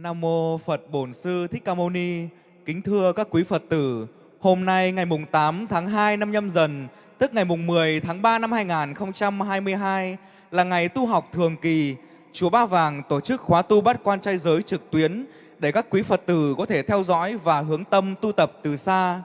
Nam mô Phật Bổn Sư Thích Ca Mâu Ni. Kính thưa các quý Phật tử, hôm nay ngày mùng 8 tháng 2 năm Nhâm Dần, tức ngày mùng 10 tháng 3 năm 2022 là ngày tu học thường kỳ. Chùa Ba Vàng tổ chức khóa tu bát quan trai giới trực tuyến để các quý Phật tử có thể theo dõi và hướng tâm tu tập từ xa.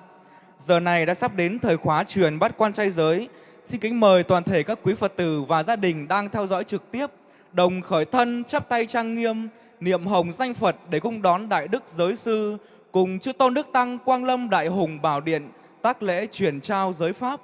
Giờ này đã sắp đến thời khóa truyền bát quan trai giới. Xin kính mời toàn thể các quý Phật tử và gia đình đang theo dõi trực tiếp đồng khởi thân chắp tay trang nghiêm niệm hồng danh Phật để cung đón Đại Đức Giới Sư, cùng Chư Tôn Đức Tăng, Quang Lâm, Đại Hùng Bảo Điện, tác lễ truyền trao giới Pháp.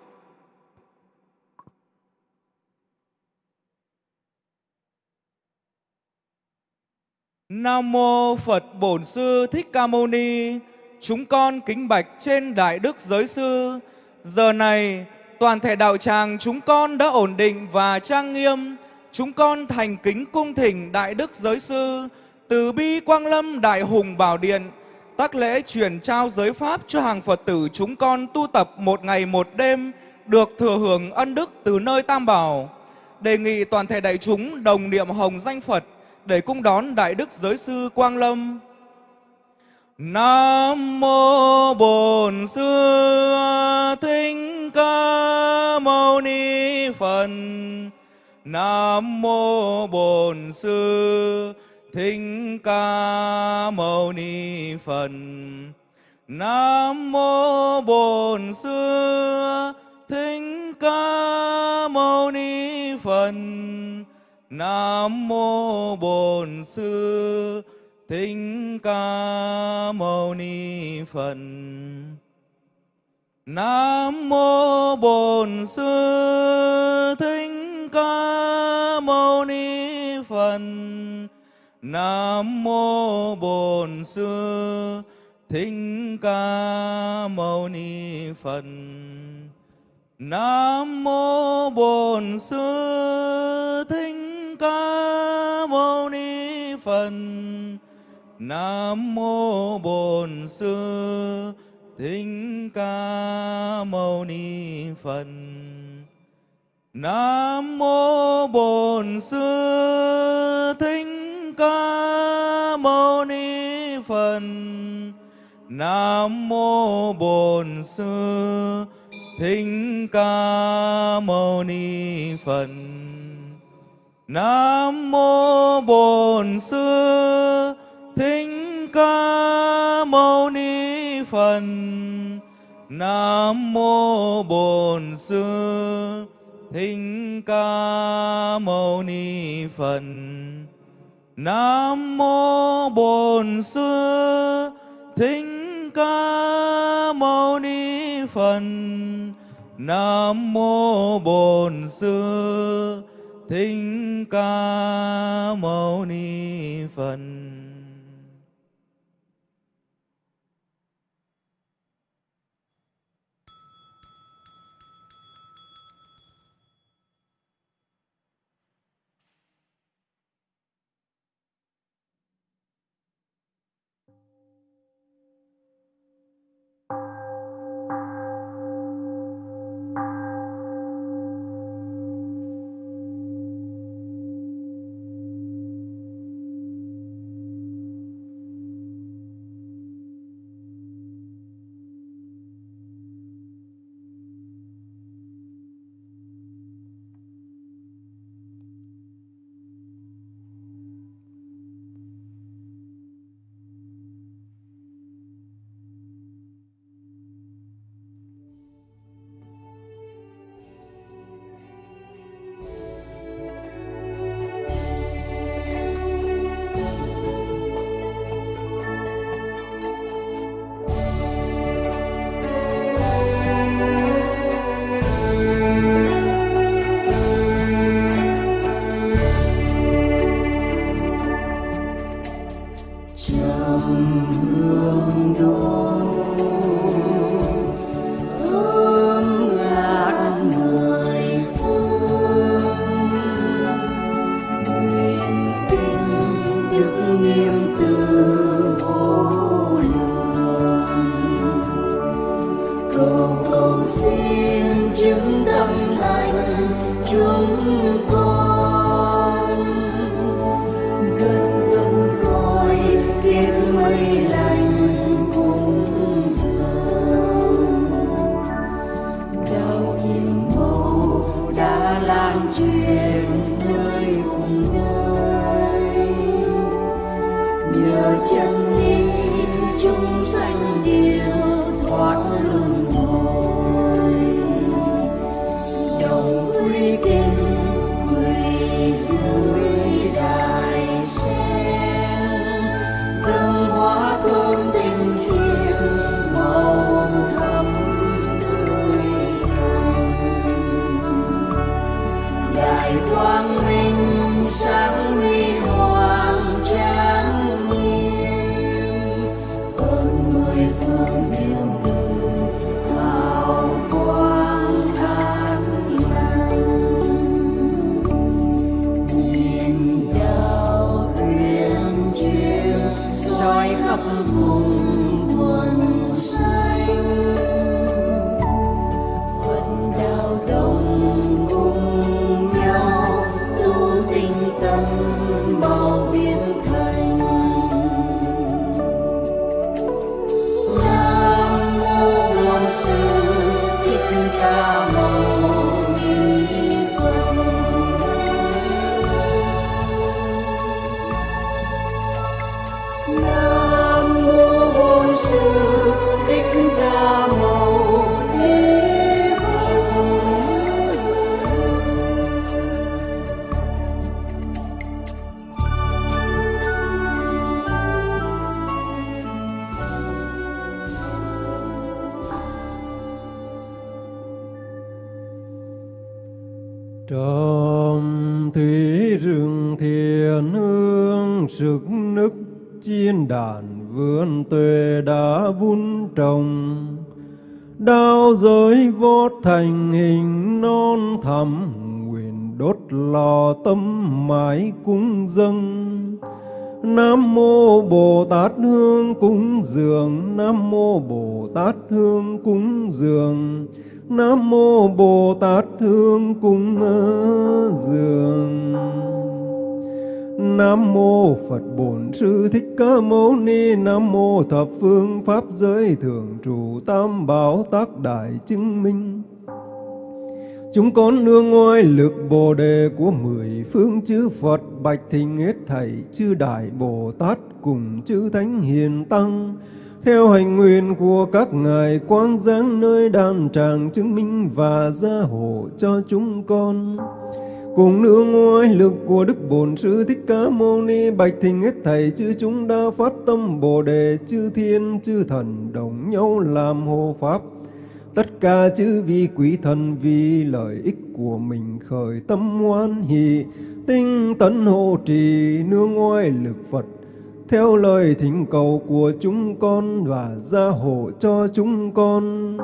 Nam Mô Phật Bổn Sư Thích Ca Mâu Ni, Chúng con kính bạch trên Đại Đức Giới Sư Giờ này, toàn thể đạo tràng chúng con đã ổn định và trang nghiêm Chúng con thành kính cung thỉnh Đại Đức Giới Sư từ bi Quang Lâm Đại Hùng Bảo Điện, tác lễ truyền trao giới Pháp cho hàng Phật tử chúng con tu tập một ngày một đêm, được thừa hưởng ân đức từ nơi Tam Bảo. Đề nghị toàn thể đại chúng đồng niệm hồng danh Phật để cung đón Đại Đức Giới Sư Quang Lâm. Nam mô Bổn Sư Thích Ca Mâu Ni Phật. Nam mô Bổn Sư Thích Ca Mâu Ni Phật. Nam mô Bổn Sư Thích Ca Mâu Ni Phật. Nam mô Bổn Sư Thích Ca Mâu Ni Phật. Nam mô Bổn Sư Thích Ca Mâu Ni Phật. Nam mô Bổn Sư Thích Ca Mâu Ni Phật. Nam mô Bổn Sư Thích Ca Mâu Ni Phật. Nam mô Bổn Sư Thích Ca Mâu Ni Phật. Nam mô Bổn Sư Thích ca mâu ni phật. Nam mô bổn sư thích ca mâu ni phật. Nam mô bổn sư thích ca mâu ni phật. Nam mô bổn sư thích ca mâu ni phật Nam mô Bổn Sư Thích Ca Mâu Ni Phật. Nam mô Bổn Sư Thích Ca Mâu Ni Phật. Tát hương cúng dường. Nam mô Bồ Tát hương cúng ờ, dường. Nam mô Phật Bổn Sư Thích Ca Mâu Ni. Nam mô Thập Phương Pháp Giới Thường Trụ Tam Bảo Tác Đại Chứng Minh. Chúng con nương ngoài lực Bồ Đề của mười phương chư Phật, Bạch thình hết thảy chư Đại Bồ Tát cùng chư Thánh Hiền Tăng theo hành nguyện của các ngài, quang giáng nơi đàn tràng chứng minh và gia hộ cho chúng con. Cùng nương ngoài lực của Đức Bổn Sư Thích Ca Mâu Ni, bạch thình hết thảy chư chúng đã phát tâm Bồ đề, chư thiên, chư thần đồng nhau làm hộ pháp. Tất cả chư vi quý thần vì lợi ích của mình khởi tâm hoan hỷ, tinh tấn hộ trì nương ngoài lực Phật theo lời thỉnh cầu của chúng con và gia hộ cho chúng con.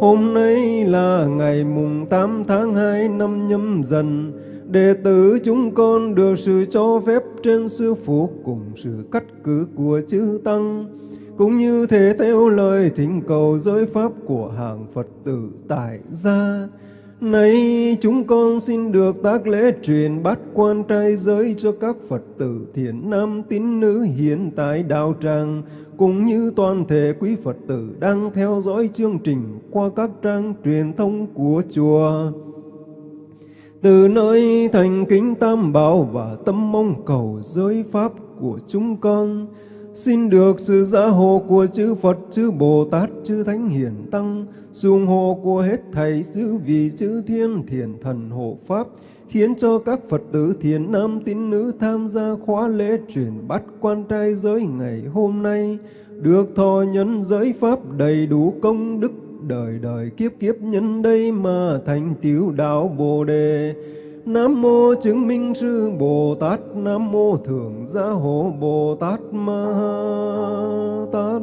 Hôm nay là ngày mùng 8 tháng 2 năm nhâm dần, đệ tử chúng con được sự cho phép trên sư phụ cùng sự cắt cử của chư Tăng, cũng như thể theo lời thỉnh cầu giới pháp của hàng Phật tử tại gia. Nay chúng con xin được tác lễ truyền bát quan trai giới cho các Phật tử thiện nam tín nữ hiện tại đạo tràng, cũng như toàn thể quý Phật tử đang theo dõi chương trình qua các trang truyền thông của chùa. Từ nơi thành kính tam bảo và tâm mong cầu giới pháp của chúng con, Xin được sự gia hộ của chư Phật, chư Bồ Tát, chư Thánh Hiền Tăng, sự ủng hộ của hết thầy chư vị chư thiên thiền thần hộ Pháp, khiến cho các Phật tử thiền nam tín nữ tham gia khóa lễ truyền bắt quan trai giới ngày hôm nay, được thọ nhân giới Pháp đầy đủ công đức đời đời kiếp kiếp nhân đây mà thành tiểu đạo Bồ Đề. Nam mô chứng minh sư Bồ Tát, Nam mô thượng gia hộ Bồ Tát Ma Tát.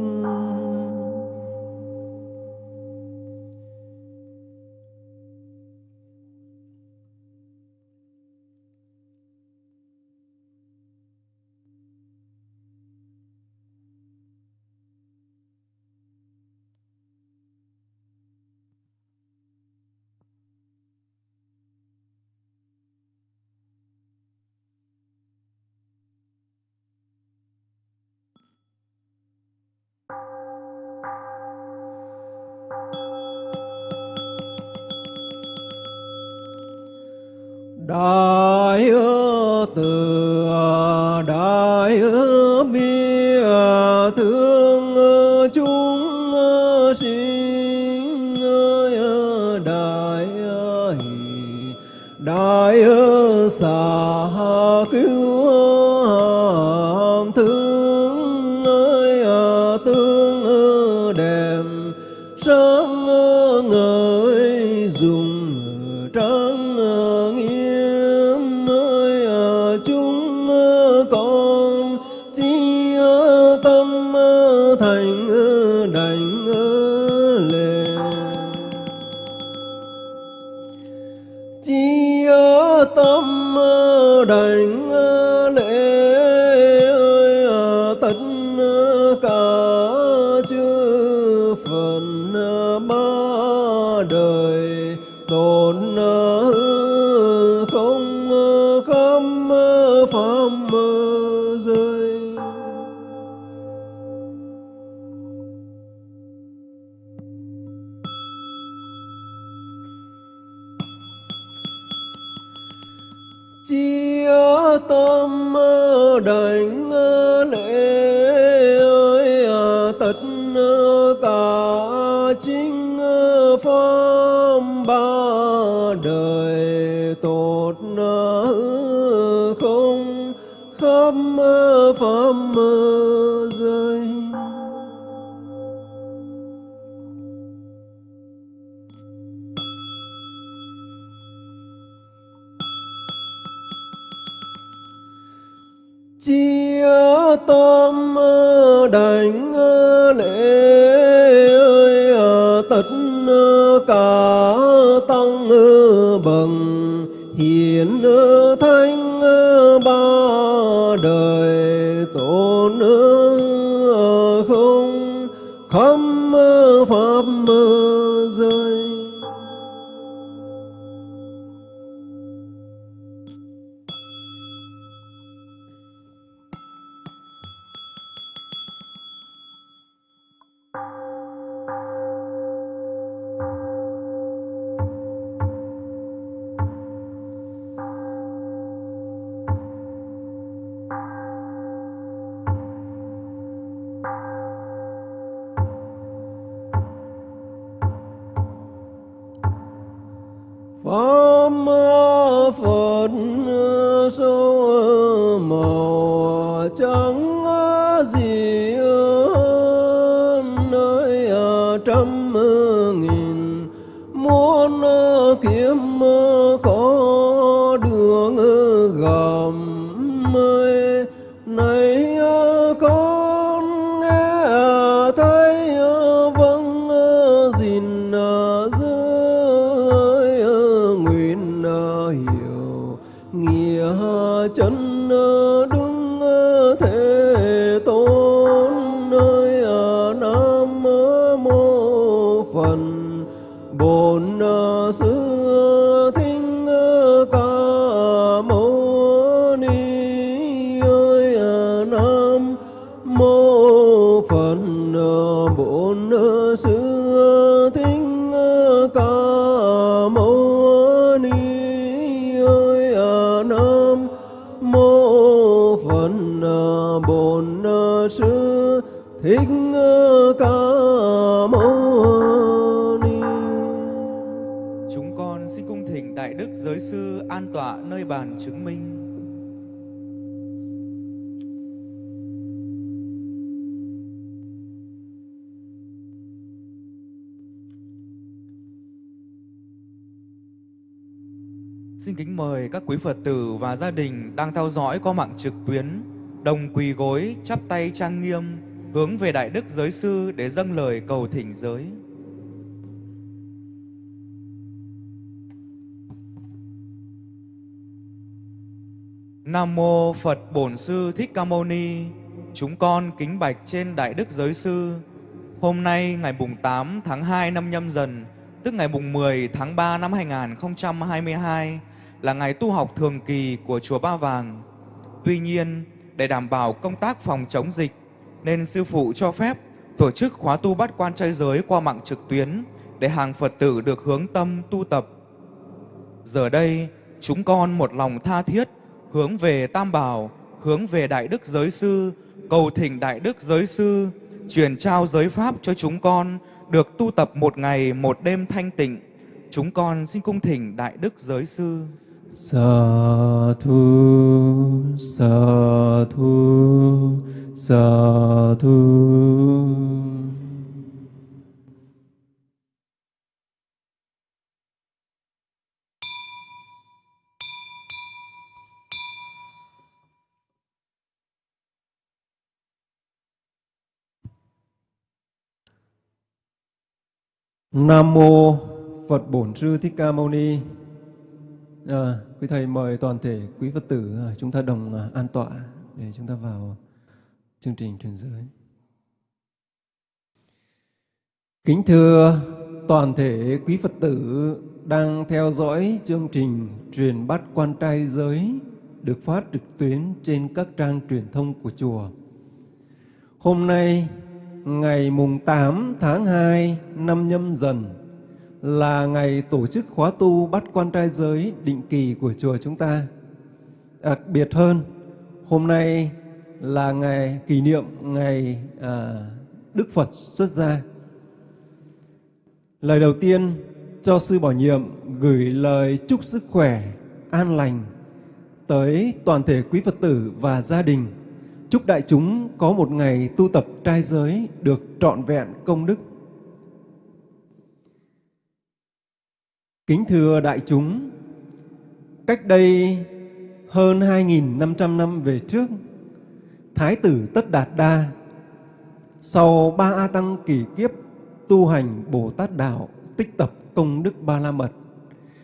Quý Phật tử và gia đình đang theo dõi qua mạng trực tuyến, đồng quỳ gối, chắp tay trang nghiêm, hướng về Đại Đức Giới Sư để dâng lời cầu thỉnh giới. Nam mô Phật Bổn Sư Thích Ca Mâu Ni. Chúng con kính bạch trên Đại Đức Giới Sư. Hôm nay ngày mùng 8 tháng 2 năm Nhâm Dần, tức ngày mùng 10 tháng 3 năm 2022 là ngày tu học thường kỳ của chùa Ba Vàng. Tuy nhiên, để đảm bảo công tác phòng chống dịch nên sư phụ cho phép tổ chức khóa tu bát quan trai giới qua mạng trực tuyến để hàng Phật tử được hướng tâm tu tập. Giờ đây, chúng con một lòng tha thiết hướng về Tam Bảo, hướng về Đại Đức Giới Sư, cầu thỉnh Đại Đức Giới Sư truyền trao giới pháp cho chúng con được tu tập một ngày một đêm thanh tịnh. Chúng con xin cung thỉnh Đại Đức Giới Sư. Sa thu, sa thu, sa thu. Nam mô Phật Bổn Sư Thích Ca Mâu Ni. À, quý thầy mời toàn thể quý Phật tử ờ, chúng ta đồng ờ, an tọa để chúng ta vào chương trình truyền giới. Kính thưa toàn thể quý Phật tử đang theo dõi chương trình truyền bát quan trai giới được phát trực tuyến trên các trang truyền thông của chùa. Hôm nay ngày mùng 8 tháng 2 năm nhâm dần là ngày tổ chức khóa tu bắt quan trai giới định kỳ của chùa chúng ta. Đặc biệt hơn, hôm nay là ngày kỷ niệm ngày à, Đức Phật xuất gia. Lời đầu tiên cho Sư Bảo Nhiệm gửi lời chúc sức khỏe, an lành tới toàn thể quý Phật tử và gia đình Chúc đại chúng có một ngày tu tập trai giới được trọn vẹn công đức. Kính thưa đại chúng, cách đây hơn 2.500 năm về trước, Thái tử Tất Đạt Đa sau ba A Tăng kỳ kiếp tu hành Bồ Tát Đạo tích tập công đức Ba La Mật.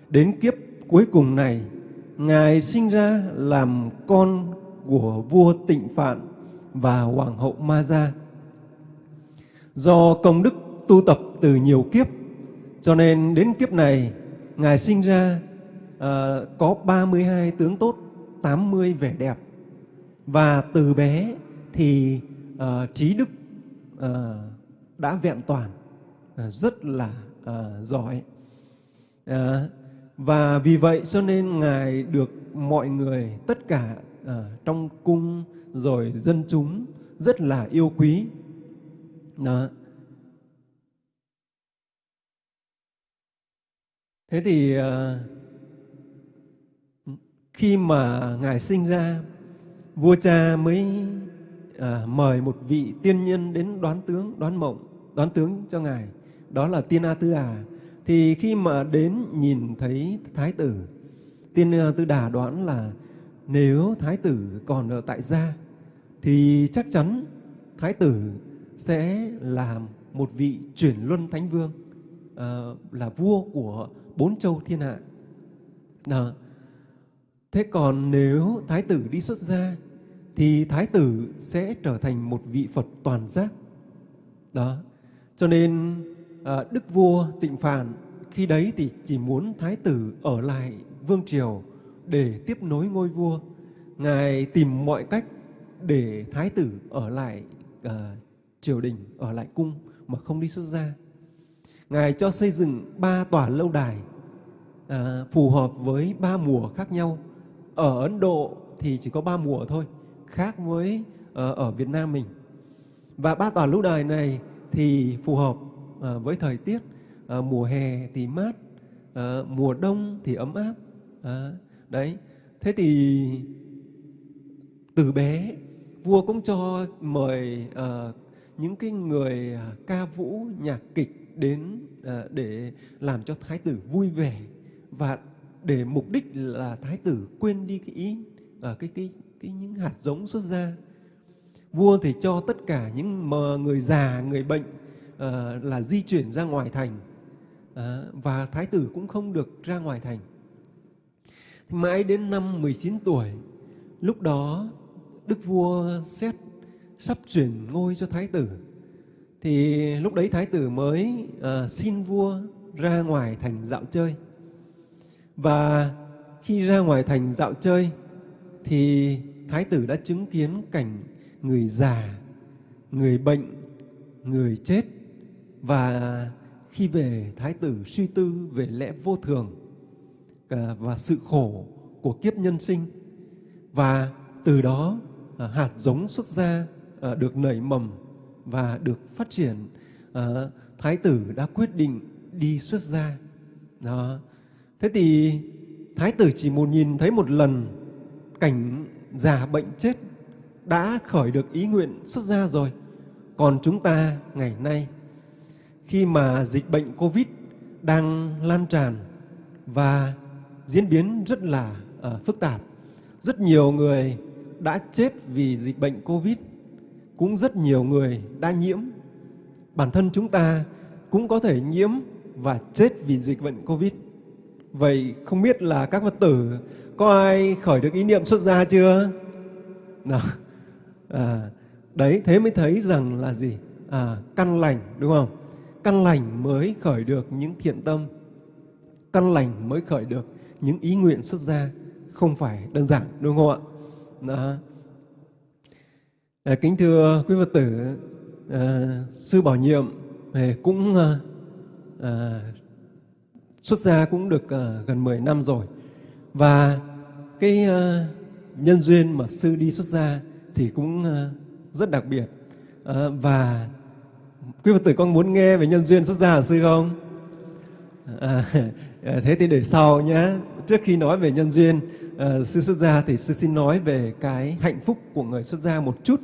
Đến kiếp cuối cùng này, Ngài sinh ra làm con của vua Tịnh Phạn và hoàng hậu Ma Gia. Do công đức tu tập từ nhiều kiếp, cho nên đến kiếp này ngài sinh ra uh, có 32 tướng tốt, 80 vẻ đẹp và từ bé thì uh, trí đức uh, đã vẹn toàn, uh, rất là uh, giỏi. Uh, và vì vậy cho nên ngài được mọi người tất cả à, trong cung rồi dân chúng rất là yêu quý. Đó. Thế thì ờ, khi mà Ngài sinh ra, vua cha mới à, mời một vị tiên nhân đến đoán tướng, đoán mộng, đoán tướng cho Ngài. Đó là Tiên A Tư Đà. Thì khi mà đến nhìn thấy Thái tử, Tiên A Tư Đà đoán là nếu Thái tử còn ở tại gia thì chắc chắn Thái tử sẽ làm một vị chuyển luân thánh vương, à, là vua của bốn châu thiên hạ. Đó. Thế còn nếu Thái tử đi xuất gia thì Thái tử sẽ trở thành một vị Phật toàn giác. Đó. Cho nên à, Đức vua Tịnh Phạn khi đấy thì chỉ muốn Thái tử ở lại vương triều để tiếp nối ngôi vua. Ngài tìm mọi cách để thái tử ở lại à, triều đình, ở lại cung mà không đi xuất gia. Ngài cho xây dựng ba tòa lâu đài à, phù hợp với ba mùa khác nhau. Ở Ấn Độ thì chỉ có ba mùa thôi, khác với à, ở Việt Nam mình. Và ba tòa lâu đài này thì phù hợp à, với thời tiết. À, mùa hè thì mát, à, mùa đông thì ấm áp. À, đấy thế thì từ bé vua cũng cho mời à, những cái người à, ca vũ nhạc kịch đến ờ, để làm cho thái tử vui vẻ và để mục đích là thái tử quên đi cái ý ờ, cái cái cái những hạt giống xuất ra vua thì cho tất cả những người già người bệnh ờ, là di chuyển ra ngoài thành và thái tử cũng không được ra ngoài thành Mãi đến năm 19 tuổi, lúc đó Đức vua xét sắp chuyển ngôi cho Thái tử. Thì lúc đấy Thái tử mới uh, xin vua ra ngoài thành dạo chơi. Và khi ra ngoài thành dạo chơi thì Thái tử đã chứng kiến cảnh người già, người bệnh, người chết. Và khi về Thái tử suy tư về lẽ vô thường ờ, và sự khổ của kiếp nhân sinh. Và từ đó ờ, hạt giống xuất ra được nảy mầm và được phát triển à, thái tử đã quyết định đi xuất gia. Đó. Thế thì thái tử chỉ một nhìn thấy một lần cảnh già bệnh chết đã khởi được ý nguyện xuất gia rồi. Còn chúng ta ngày nay khi mà dịch bệnh covid đang lan tràn và diễn biến rất là uh, phức tạp rất nhiều người đã chết vì dịch bệnh covid cũng rất nhiều người đã nhiễm. Bản thân chúng ta cũng có thể nhiễm và chết vì dịch bệnh covid. Vậy không biết là các phật tử có ai khởi được ý niệm xuất gia chưa? Nào à, đấy thế mới thấy rằng là gì? À, căn lành đúng không? Căn lành mới khởi được những thiện tâm. Căn lành mới khởi được những ý nguyện xuất gia. Không phải đơn giản đúng không ạ? Đó. À, kính thưa quý phật tử à, sư bảo nhiệm à, cũng à, à, xuất gia cũng được à, gần 10 năm rồi. Và cái à, nhân duyên mà sư đi xuất gia thì cũng à, rất đặc biệt. À, và quý phật tử con muốn nghe về nhân duyên xuất gia của sư không? À, thế thì để sau nhé trước khi nói về nhân duyên uh, sư xuất gia thì sư xin nói về cái hạnh phúc của người xuất gia một chút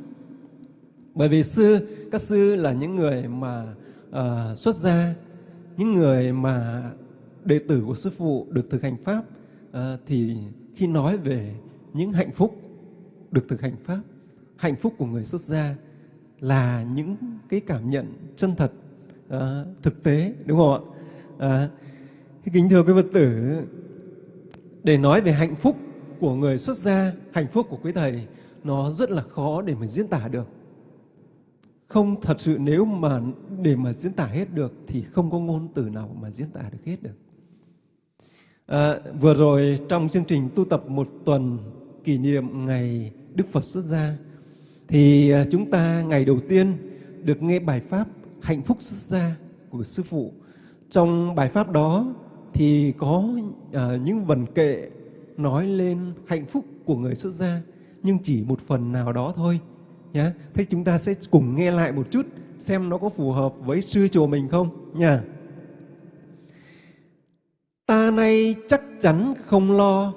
bởi vì sư các sư là những người mà uh, xuất gia những người mà đệ tử của sư phụ được thực hành pháp uh, thì khi nói về những hạnh phúc được thực hành pháp hạnh phúc của người xuất gia là những cái cảm nhận chân thật uh, thực tế đúng không ạ? Uh, kính thưa quý phật tử để nói về hạnh phúc của người xuất gia hạnh phúc của quý thầy nó rất là khó để mình diễn tả được không thật sự nếu mà để mà diễn tả hết được thì không có ngôn từ nào mà diễn tả được hết được. À, vừa rồi trong chương trình tu tập một tuần kỷ niệm ngày Đức Phật xuất gia thì à, chúng ta ngày đầu tiên được nghe bài pháp hạnh phúc xuất gia của sư phụ. Trong bài pháp đó thì có à, những vần kệ nói lên hạnh phúc của người xuất gia nhưng chỉ một phần nào đó thôi nhá. Thế chúng ta sẽ cùng nghe lại một chút xem nó có phù hợp với sư chùa mình không nha. Ta nay chắc chắn không lo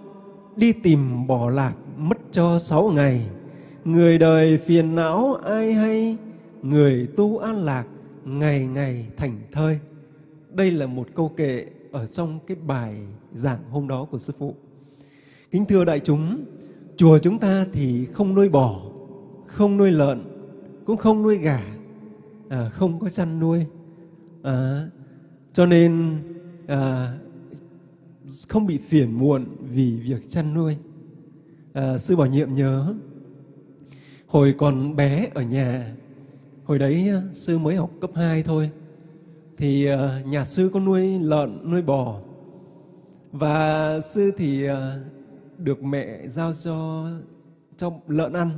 đi tìm bỏ lạc mất cho sáu ngày. Người đời phiền não ai hay, người tu an lạc ngày ngày thành thơi. Đây là một câu kệ ở trong cái bài giảng hôm đó của Sư Phụ. Kính thưa đại chúng, chùa chúng ta thì không nuôi bò, không nuôi lợn, cũng không nuôi gà, à, không có chăn nuôi. À, cho nên à, không bị phiền muộn vì việc chăn nuôi. À, sư bảo nhiệm nhớ, hồi còn bé ở nhà, hồi đấy à, sư mới học cấp 2 thôi, thì à, nhà sư có nuôi lợn, nuôi bò. Và sư thì à, được mẹ giao cho cho lợn ăn.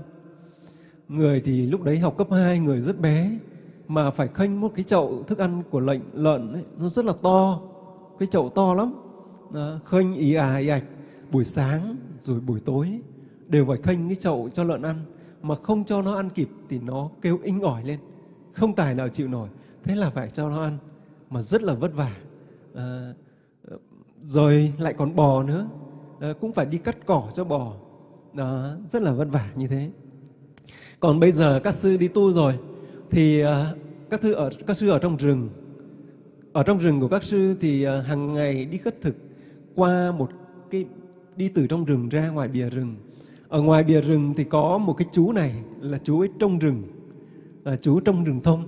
Người thì lúc đấy học cấp 2, người rất bé mà phải khênh một cái chậu thức ăn của lệnh lợn ấy, nó rất là to, cái chậu to lắm. à, khênh ý à ý ạch buổi sáng rồi buổi tối đều phải khênh cái chậu cho lợn ăn mà không cho nó ăn kịp thì nó kêu inh ỏi lên, không tài nào chịu nổi. Thế là phải cho nó ăn mà rất là vất vả. À, rồi lại còn bò nữa, à, cũng phải đi cắt cỏ cho bò. Đó, rất là vất vả như thế. Còn bây giờ các sư đi tu rồi thì à, các sư ở các sư ở trong rừng. Ở trong rừng của các sư thì à, hàng ngày đi khất thực qua một cái đi từ trong rừng ra ngoài bìa rừng. Ở ngoài bìa rừng thì có một cái chú này là chú ấy trong rừng, là chú trong rừng thông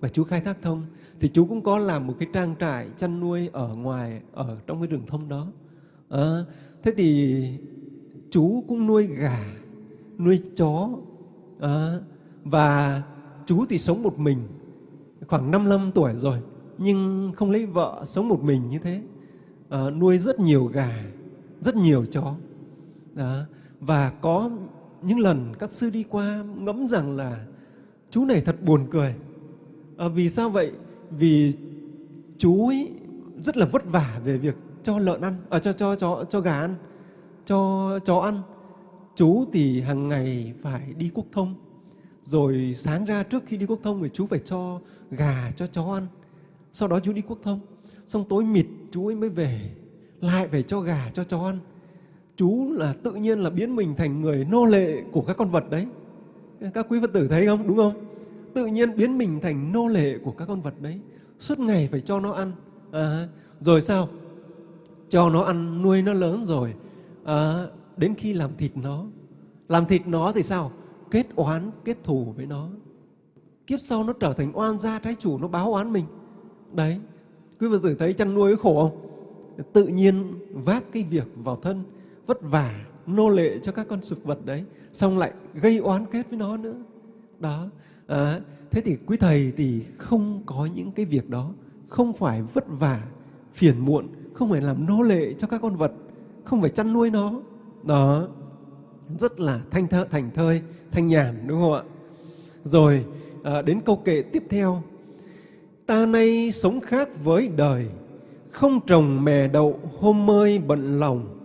và chú khai thác thông thì chú cũng có làm một cái trang trại chăn nuôi ở ngoài ở trong cái rừng thông đó à, thế thì chú cũng nuôi gà nuôi chó à, và chú thì sống một mình khoảng 55 tuổi rồi nhưng không lấy vợ sống một mình như thế. À, nuôi rất nhiều gà rất nhiều chó. À, và có những lần các sư đi qua ngẫm rằng là chú này thật buồn cười. À, vì sao vậy? Vì chú ấy rất là vất vả về việc cho lợn ăn, à, cho cho cho cho gà ăn, cho chó ăn. Chú thì hàng ngày phải đi quốc thông, rồi sáng ra trước khi đi quốc thông thì chú phải cho gà cho chó ăn. Sau đó chú đi quốc thông, xong tối mịt chú ấy mới về lại phải cho gà cho chó ăn. Chú là tự nhiên là biến mình thành người nô lệ của các con vật đấy. Các quý Phật tử thấy không? Đúng không? Tự nhiên biến mình thành nô lệ của các con vật đấy. Suốt ngày phải cho nó ăn. À, rồi sao? Cho nó ăn, nuôi nó lớn rồi. À, đến khi làm thịt nó. Làm thịt nó thì sao? Kết oán, kết thù với nó. Kiếp sau nó trở thành oan gia trái chủ, nó báo oán mình. Đấy, quý vị tử thấy chăn nuôi khổ không? Tự nhiên vác cái việc vào thân, vất vả, nô lệ cho các con súc vật đấy, xong lại gây oán kết với nó nữa. Đó, à, thế thì quý thầy thì không có những cái việc đó, không phải vất vả, phiền muộn, không phải làm nô lệ cho các con vật, không phải chăn nuôi nó. Đó, rất là thanh thơ, thành thơi, thanh nhàn đúng không ạ? Rồi à, đến câu kệ tiếp theo. Ta nay sống khác với đời, không trồng mè đậu hôm mơi bận lòng,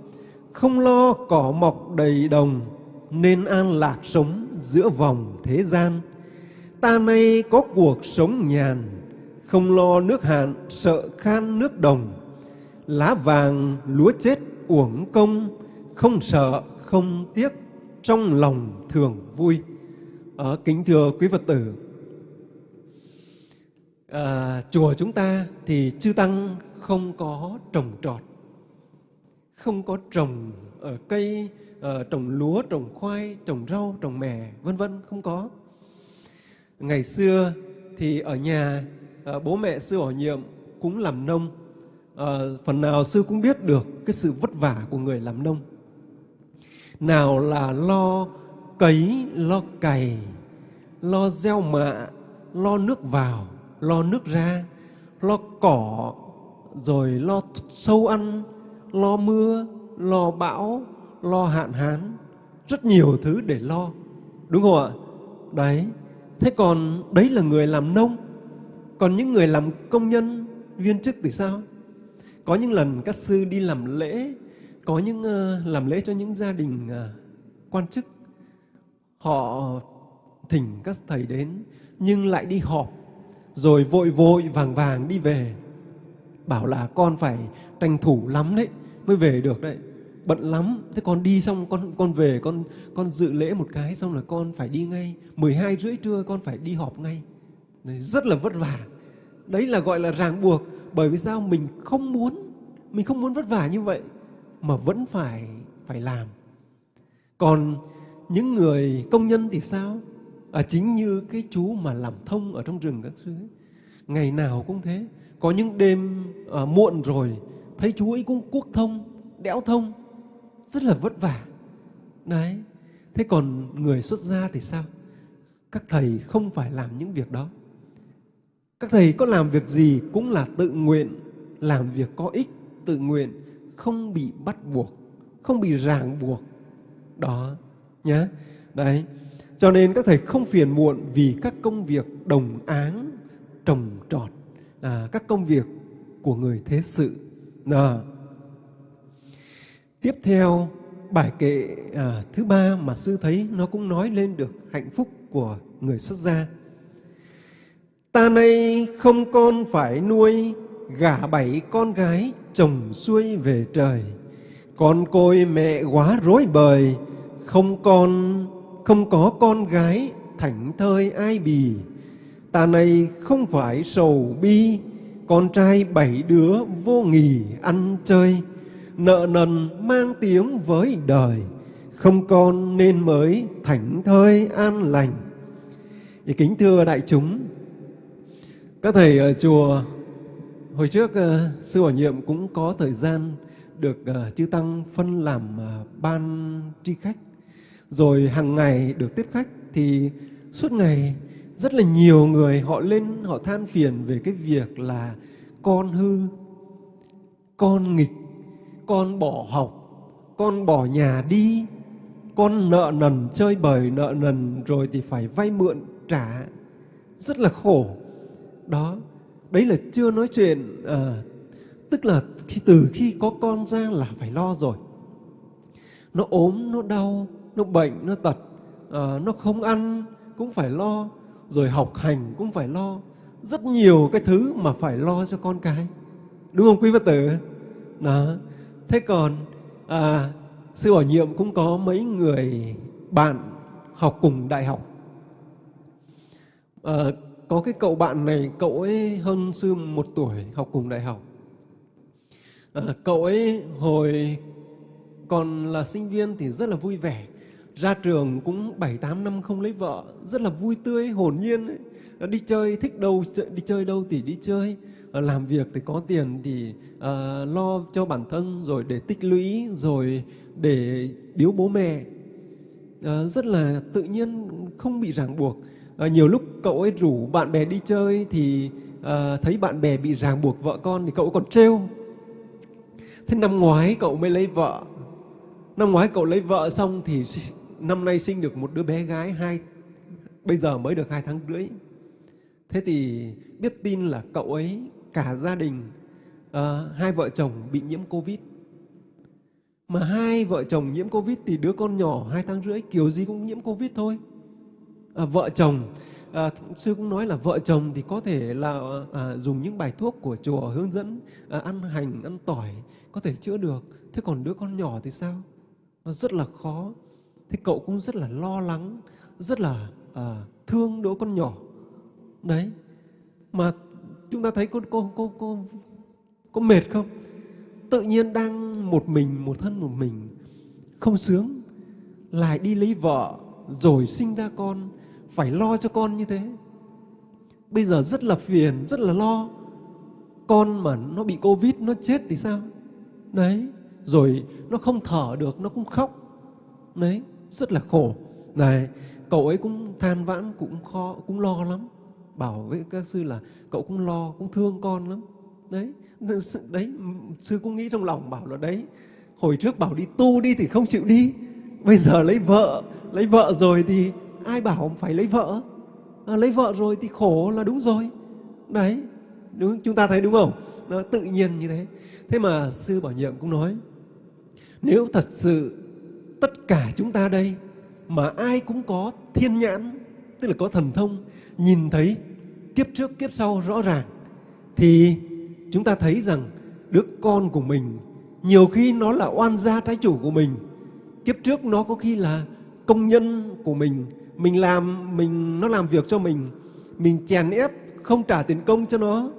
không lo cỏ mọc đầy đồng, nên an lạc sống giữa vòng thế gian. Ta nay có cuộc sống nhàn, không lo nước hạn, sợ khan nước đồng. Lá vàng lúa chết uổng công, không sợ không tiếc, trong lòng thường vui. À, kính thưa quý Phật tử, à, chùa chúng ta thì chư tăng không có trồng trọt, không có trồng ở cây, ở trồng lúa, trồng khoai, trồng rau, trồng mè, vân vân không có. Ngày xưa thì ở nhà à, bố mẹ sư bảo nhiệm cũng làm nông, à, phần nào sư cũng biết được cái sự vất vả của người làm nông. Nào là lo cấy, lo cày, lo gieo mạ, lo nước vào, lo nước ra, lo cỏ, rồi lo sâu ăn, lo mưa, lo bão, lo hạn hán, rất nhiều thứ để lo. Đúng không ạ? Đấy. Thế còn đấy là người làm nông. Còn những người làm công nhân, viên chức thì sao? Có những lần các sư đi làm lễ, có những uh, làm lễ cho những gia đình uh, quan chức. Họ thỉnh các thầy đến nhưng lại đi họp rồi vội vội vàng vàng đi về. Bảo là con phải tranh thủ lắm đấy mới về được đấy. Bận lắm thế con đi xong con con về con con dự lễ một cái xong là con phải đi ngay. 12 rưỡi trưa con phải đi họp ngay. Đấy, rất là vất vả. Đấy là gọi là ràng buộc bởi vì sao? Mình không muốn mình không muốn vất vả như vậy mà vẫn phải phải làm. Còn những người công nhân thì sao? À, chính như cái chú mà làm thông ở trong rừng các thứ ấy. ngày nào cũng thế. Có những đêm à, muộn rồi thấy chú ấy cũng cuốc thông đẽo thông. Rất là vất vả. Đấy. Thế còn người xuất gia thì sao? Các thầy không phải làm những việc đó. Các thầy có làm việc gì cũng là tự nguyện làm việc có ích tự nguyện không bị bắt buộc không bị ràng buộc đó nhé đấy cho nên các thầy không phiền muộn vì các công việc đồng áng, trồng trọt, à, các công việc của người thế sự. À. Tiếp theo, bài kệ à, thứ ba mà sư thấy nó cũng nói lên được hạnh phúc của người xuất gia. Ta nay không con phải nuôi, gả bảy con gái chồng xuôi về trời. Con côi mẹ quá rối bời, không con không có con gái thảnh thơi ai bì. Ta này không phải sầu bi, con trai bảy đứa vô nghỉ ăn chơi, nợ nần mang tiếng với đời, không con nên mới thảnh thơi an lành. Thì kính thưa đại chúng, các thầy ở chùa hồi trước uh, sư bổ nhiệm cũng có thời gian được uh, chư tăng phân làm uh, ban tri khách. Rồi hàng ngày được tiếp khách thì suốt ngày rất là nhiều người họ lên họ than phiền về cái việc là con hư, con nghịch, con bỏ học, con bỏ nhà đi, con nợ nần chơi bời nợ nần rồi thì phải vay mượn trả. Rất là khổ. Đó đấy là chưa nói chuyện à, tức là khi từ khi có con ra là phải lo rồi. Nó ốm nó đau nó bệnh nó tật à, nó không ăn cũng phải lo rồi học hành cũng phải lo. Rất nhiều cái thứ mà phải lo cho con cái đúng không quý phật tử? Đó. Thế còn à, sư bảo nhiệm cũng có mấy người bạn học cùng đại học. À, có cái cậu bạn này cậu ấy hơn sư một tuổi học cùng đại học à, cậu ấy hồi còn là sinh viên thì rất là vui vẻ ra trường cũng 7 8 năm không lấy vợ, rất là vui tươi, hồn nhiên ấy. Đi chơi thích đâu đi chơi đâu thì đi chơi, à, làm việc thì có tiền thì à, lo cho bản thân rồi để tích lũy rồi để biếu bố mẹ. À, rất là tự nhiên không bị ràng buộc à, nhiều lúc cậu ấy rủ bạn bè đi chơi thì à, thấy bạn bè bị ràng buộc vợ con thì cậu còn trêu. Thế năm ngoái cậu mới lấy vợ. Năm ngoái cậu lấy vợ xong thì năm nay sinh được một đứa bé gái hai bây giờ mới được hai tháng rưỡi thế thì biết tin là cậu ấy cả gia đình à, hai vợ chồng bị nhiễm covid mà hai vợ chồng nhiễm covid thì đứa con nhỏ hai tháng rưỡi kiểu gì cũng nhiễm covid thôi à, vợ chồng. À, sư cũng nói là vợ chồng thì có thể là à, dùng những bài thuốc của chùa hướng dẫn à, ăn hành ăn tỏi có thể chữa được. Thế còn đứa con nhỏ thì sao? Nó rất là khó. Thế cậu cũng rất là lo lắng rất là à, thương đứa con nhỏ. Đấy. Mà chúng ta thấy cô cô cô cô có mệt không? Tự nhiên đang một mình một thân một mình không sướng lại đi lấy vợ rồi sinh ra con phải lo cho con như thế. Bây giờ rất là phiền, rất là lo. Con mà nó bị covid, nó chết thì sao? Đấy, rồi nó không thở được, nó cũng khóc. Đấy, rất là khổ. Này, cậu ấy cũng than vãn, cũng khó cũng lo lắm. Bảo với các sư là cậu cũng lo, cũng thương con lắm. Đấy đấy, sư cũng nghĩ trong lòng bảo là đấy, hồi trước bảo đi tu đi thì không chịu đi. Bây giờ lấy vợ lấy vợ rồi thì ai bảo phải lấy vợ? À, lấy vợ rồi thì khổ là đúng rồi. Đấy đúng chúng ta thấy đúng không? Nó tự nhiên như thế. Thế mà sư bảo nhiệm cũng nói nếu thật sự tất cả chúng ta đây mà ai cũng có thiên nhãn, tức là có thần thông, nhìn thấy kiếp trước kiếp sau rõ ràng, thì chúng ta thấy rằng đứa con của mình nhiều khi nó là oan gia trái chủ của mình. Kiếp trước nó có khi là công nhân của mình, mình làm mình nó làm việc cho mình, mình chèn ép không trả tiền công cho nó,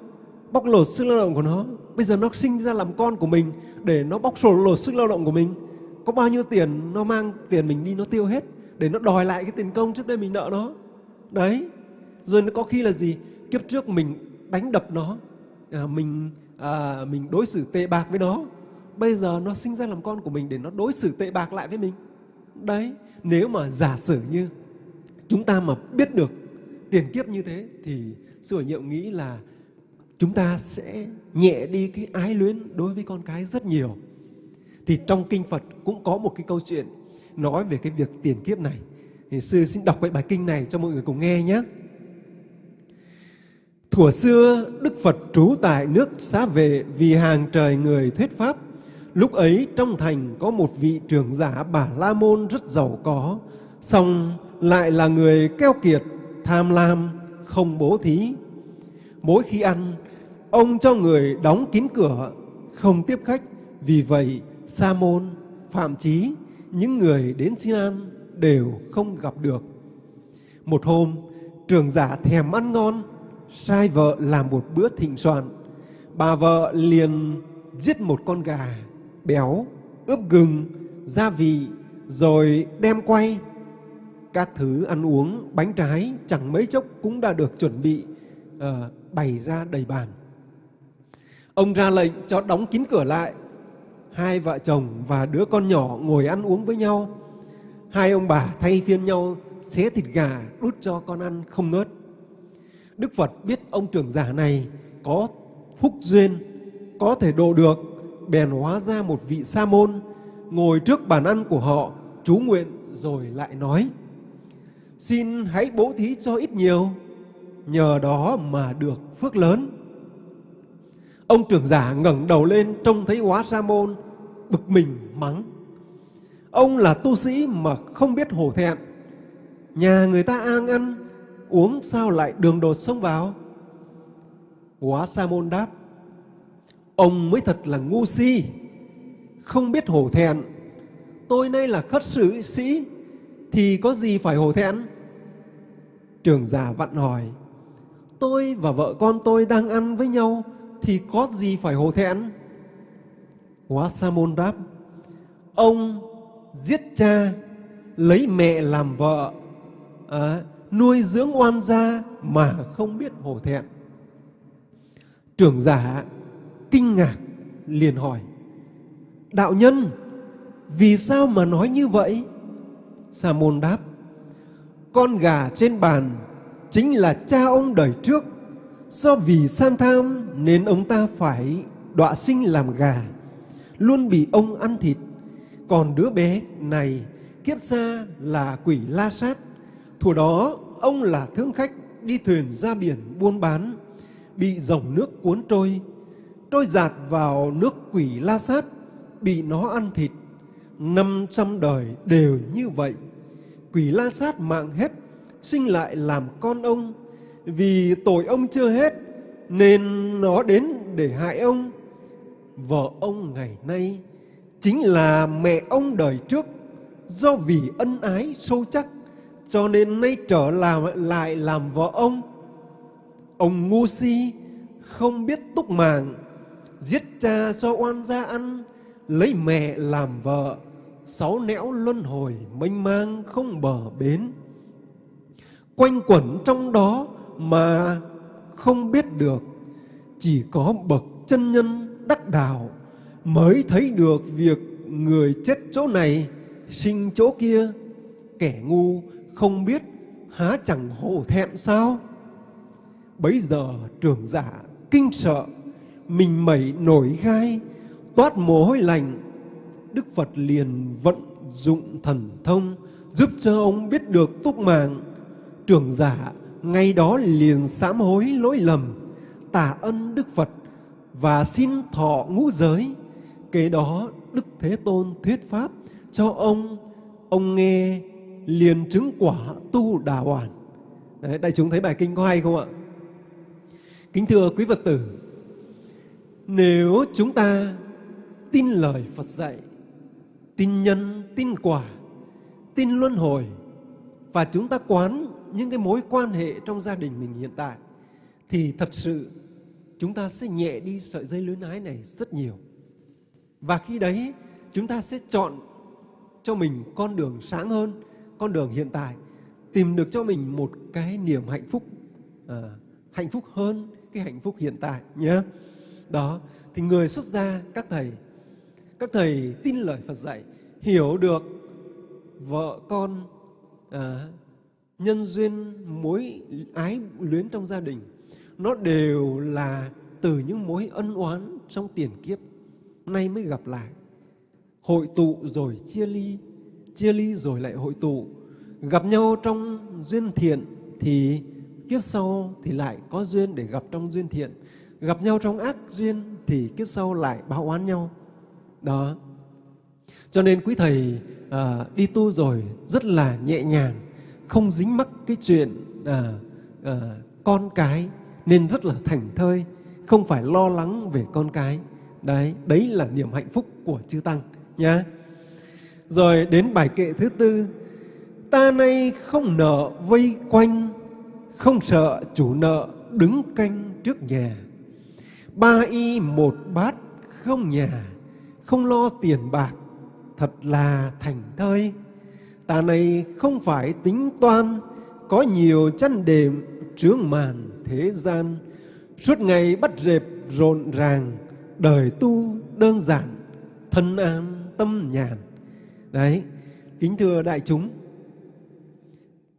bóc lột sức lao động của nó. Bây giờ nó sinh ra làm con của mình để nó bóc lột sức lao động của mình. Có bao nhiêu tiền nó mang tiền mình đi nó tiêu hết để nó đòi lại cái tiền công trước đây mình nợ nó. Đấy. Rồi nó có khi là gì? Kiếp trước mình đánh đập nó. À, mình à, mình đối xử tệ bạc với nó. Bây giờ nó sinh ra làm con của mình để nó đối xử tệ bạc lại với mình. Đấy. Nếu mà giả sử như chúng ta mà biết được tiền kiếp như thế thì sư hội nhiệm nghĩ là chúng ta sẽ nhẹ đi cái ái luyến đối với con cái rất nhiều thì trong kinh Phật cũng có một cái câu chuyện nói về cái việc tiền kiếp này. Thì sư xin đọc cái bài kinh này cho mọi người cùng nghe nhé. Thuở xưa, Đức Phật trú tại nước xá vệ vì hàng trời người thuyết pháp. Lúc ấy trong thành có một vị trưởng giả Bà La Môn rất giàu có, song lại là người keo kiệt, tham lam, không bố thí. Mỗi khi ăn, ông cho người đóng kín cửa, không tiếp khách. Vì vậy, Sa môn, Phạm Chí, những người đến xin ăn đều không gặp được. Một hôm, trường giả thèm ăn ngon, sai vợ làm một bữa thịnh soạn. Bà vợ liền giết một con gà béo, ướp gừng, gia vị, rồi đem quay. Các thứ ăn uống, bánh trái chẳng mấy chốc cũng đã được chuẩn bị uh, bày ra đầy bàn. Ông ra lệnh cho đóng kín cửa lại hai vợ chồng và đứa con nhỏ ngồi ăn uống với nhau. Hai ông bà thay phiên nhau xé thịt gà đút cho con ăn không ngớt. Đức Phật biết ông trưởng giả này có phúc duyên, có thể độ được, bèn hóa ra một vị sa môn, ngồi trước bàn ăn của họ, chú nguyện rồi lại nói, xin hãy bố thí cho ít nhiều, nhờ đó mà được phước lớn. Ông trưởng giả ngẩng đầu lên trông thấy hóa sa môn bực mình mắng. Ông là tu sĩ mà không biết hổ thẹn. Nhà người ta ăn ăn, uống sao lại đường đột xông vào? Hóa sa môn đáp. Ông mới thật là ngu si, không biết hổ thẹn. Tôi nay là khất sử sĩ, thì có gì phải hổ thẹn? Trường giả vặn hỏi, tôi và vợ con tôi đang ăn với nhau, thì có gì phải hổ thẹn? Hóa Sa môn đáp, ông giết cha, lấy mẹ làm vợ, à, nuôi dưỡng oan gia mà không biết hổ thẹn. Trưởng giả kinh ngạc liền hỏi, đạo nhân, vì sao mà nói như vậy? Sa môn đáp, con gà trên bàn chính là cha ông đời trước, do vì san tham nên ông ta phải đọa sinh làm gà, luôn bị ông ăn thịt. Còn đứa bé này kiếp xa là quỷ la sát. Thủ đó ông là thương khách đi thuyền ra biển buôn bán, bị dòng nước cuốn trôi, trôi giạt vào nước quỷ la sát, bị nó ăn thịt. Năm trăm đời đều như vậy. Quỷ la sát mạng hết, sinh lại làm con ông. Vì tội ông chưa hết, nên nó đến để hại ông. Vợ ông ngày nay chính là mẹ ông đời trước, do vì ân ái sâu chắc, cho nên nay trở làm lại làm vợ ông. Ông ngu si, không biết túc màng, giết cha cho oan gia ăn, lấy mẹ làm vợ, sáu nẻo luân hồi mênh mang không bờ bến. Quanh quẩn trong đó mà không biết được, chỉ có bậc chân nhân đắc đạo mới thấy được việc người chết chỗ này sinh chỗ kia. Kẻ ngu không biết há chẳng hổ thẹn sao? Bấy giờ trưởng giả kinh sợ, mình mẩy nổi gai, toát mồ hôi lạnh. Đức Phật liền vận dụng thần thông giúp cho ông biết được túc mạng. Trưởng giả ngay đó liền sám hối lỗi lầm, tạ ân Đức Phật và xin thọ ngũ giới. Kế đó Đức Thế Tôn thuyết pháp cho ông, ông nghe liền chứng quả tu đà hoàn. Đấy, đại chúng thấy bài kinh có hay không ạ? Kính thưa quý Phật tử, nếu chúng ta tin lời Phật dạy, tin nhân, tin quả, tin luân hồi và chúng ta quán những cái mối quan hệ trong gia đình mình hiện tại thì thật sự chúng ta sẽ nhẹ đi sợi dây luyến ái này rất nhiều. Và khi đấy chúng ta sẽ chọn cho mình con đường sáng hơn, con đường hiện tại, tìm được cho mình một cái niềm hạnh phúc, à, hạnh phúc hơn cái hạnh phúc hiện tại nhé. Đó, thì người xuất gia, các thầy, các thầy tin lời Phật dạy, hiểu được vợ con, à, nhân duyên mối ái luyến trong gia đình, nó đều là từ những mối ân oán trong tiền kiếp, nay mới gặp lại. Hội tụ rồi chia ly, chia ly rồi lại hội tụ. Gặp nhau trong duyên thiện thì kiếp sau thì lại có duyên để gặp trong duyên thiện. Gặp nhau trong ác duyên thì kiếp sau lại báo oán nhau. Đó. Cho nên quý thầy à, đi tu rồi rất là nhẹ nhàng, không dính mắc cái chuyện à, à, con cái nên rất là thành thơi, không phải lo lắng về con cái. Đấy, đấy là niềm hạnh phúc của chư tăng nhá. Rồi đến bài kệ thứ tư, ta nay không nợ vây quanh, không sợ chủ nợ đứng canh trước nhà. Ba y một bát không nhà, không lo tiền bạc, thật là thành thơi. Tà này không phải tính toan, có nhiều chăn đệm trướng màn thế gian. Suốt ngày bắt rệp rộn ràng, đời tu đơn giản, thân an tâm nhàn. Đấy, kính thưa đại chúng,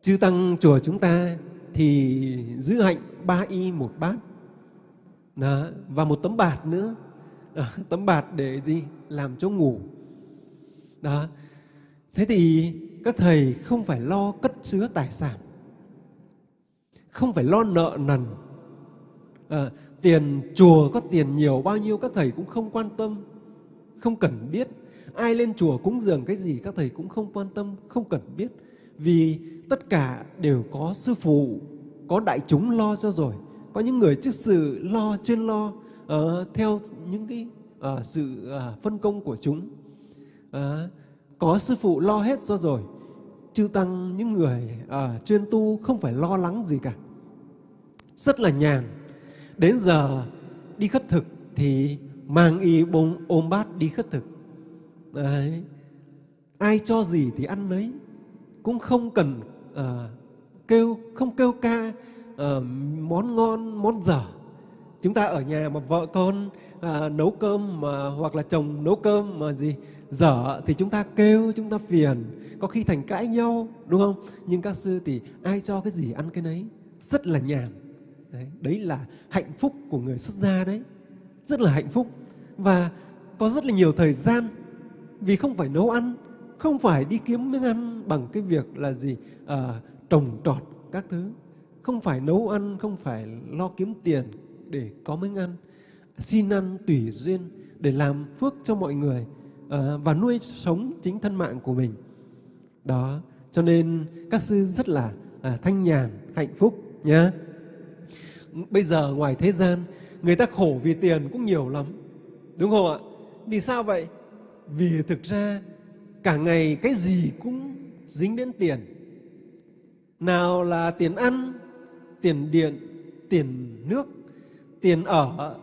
chư tăng chùa chúng ta thì giữ hạnh ba y một bát đó, và một tấm bạt nữa Ờ, tấm bạt để gì làm chỗ ngủ đó thế thì các thầy không phải lo cất chứa tài sản không phải lo nợ nần À, tiền chùa có tiền nhiều bao nhiêu các thầy cũng không quan tâm, không cần biết. Ai lên chùa cúng dường cái gì các thầy cũng không quan tâm, không cần biết. Vì tất cả đều có sư phụ, có đại chúng lo cho rồi. Có những người trước sự lo chuyên lo uh, theo những cái uh, sự uh, phân công của chúng. À, có sư phụ lo hết cho rồi. Chư tăng những người uh, chuyên tu không phải lo lắng gì cả. Rất là nhàn. Đến giờ đi khất thực thì mang y bông ôm bát đi khất thực. Đấy. Ai cho gì thì ăn lấy cũng không cần uh, kêu không kêu ca uh, món ngon món dở chúng ta ở nhà mà vợ con à, nấu cơm mà hoặc là chồng nấu cơm mà gì dở thì chúng ta kêu chúng ta phiền. Có khi thành cãi nhau đúng không? Nhưng các sư thì ai cho cái gì ăn cái nấy? Rất là nhàn. Đấy, đấy là hạnh phúc của người xuất gia đấy. Rất là hạnh phúc. Và có rất là nhiều thời gian vì không phải nấu ăn không phải đi kiếm miếng ăn bằng cái việc là gì à, trồng trọt các thứ. Không phải nấu ăn không phải lo kiếm tiền để có miếng ăn. Xin ăn tùy duyên để làm phước cho mọi người à, và nuôi sống chính thân mạng của mình. Đó cho nên các sư rất là à, thanh nhàn hạnh phúc nhé bây giờ ngoài thế gian người ta khổ vì tiền cũng nhiều lắm đúng không ạ? Vì sao vậy? Vì thực ra cả ngày cái gì cũng dính đến tiền. Nào là tiền ăn tiền điện tiền nước tiền ở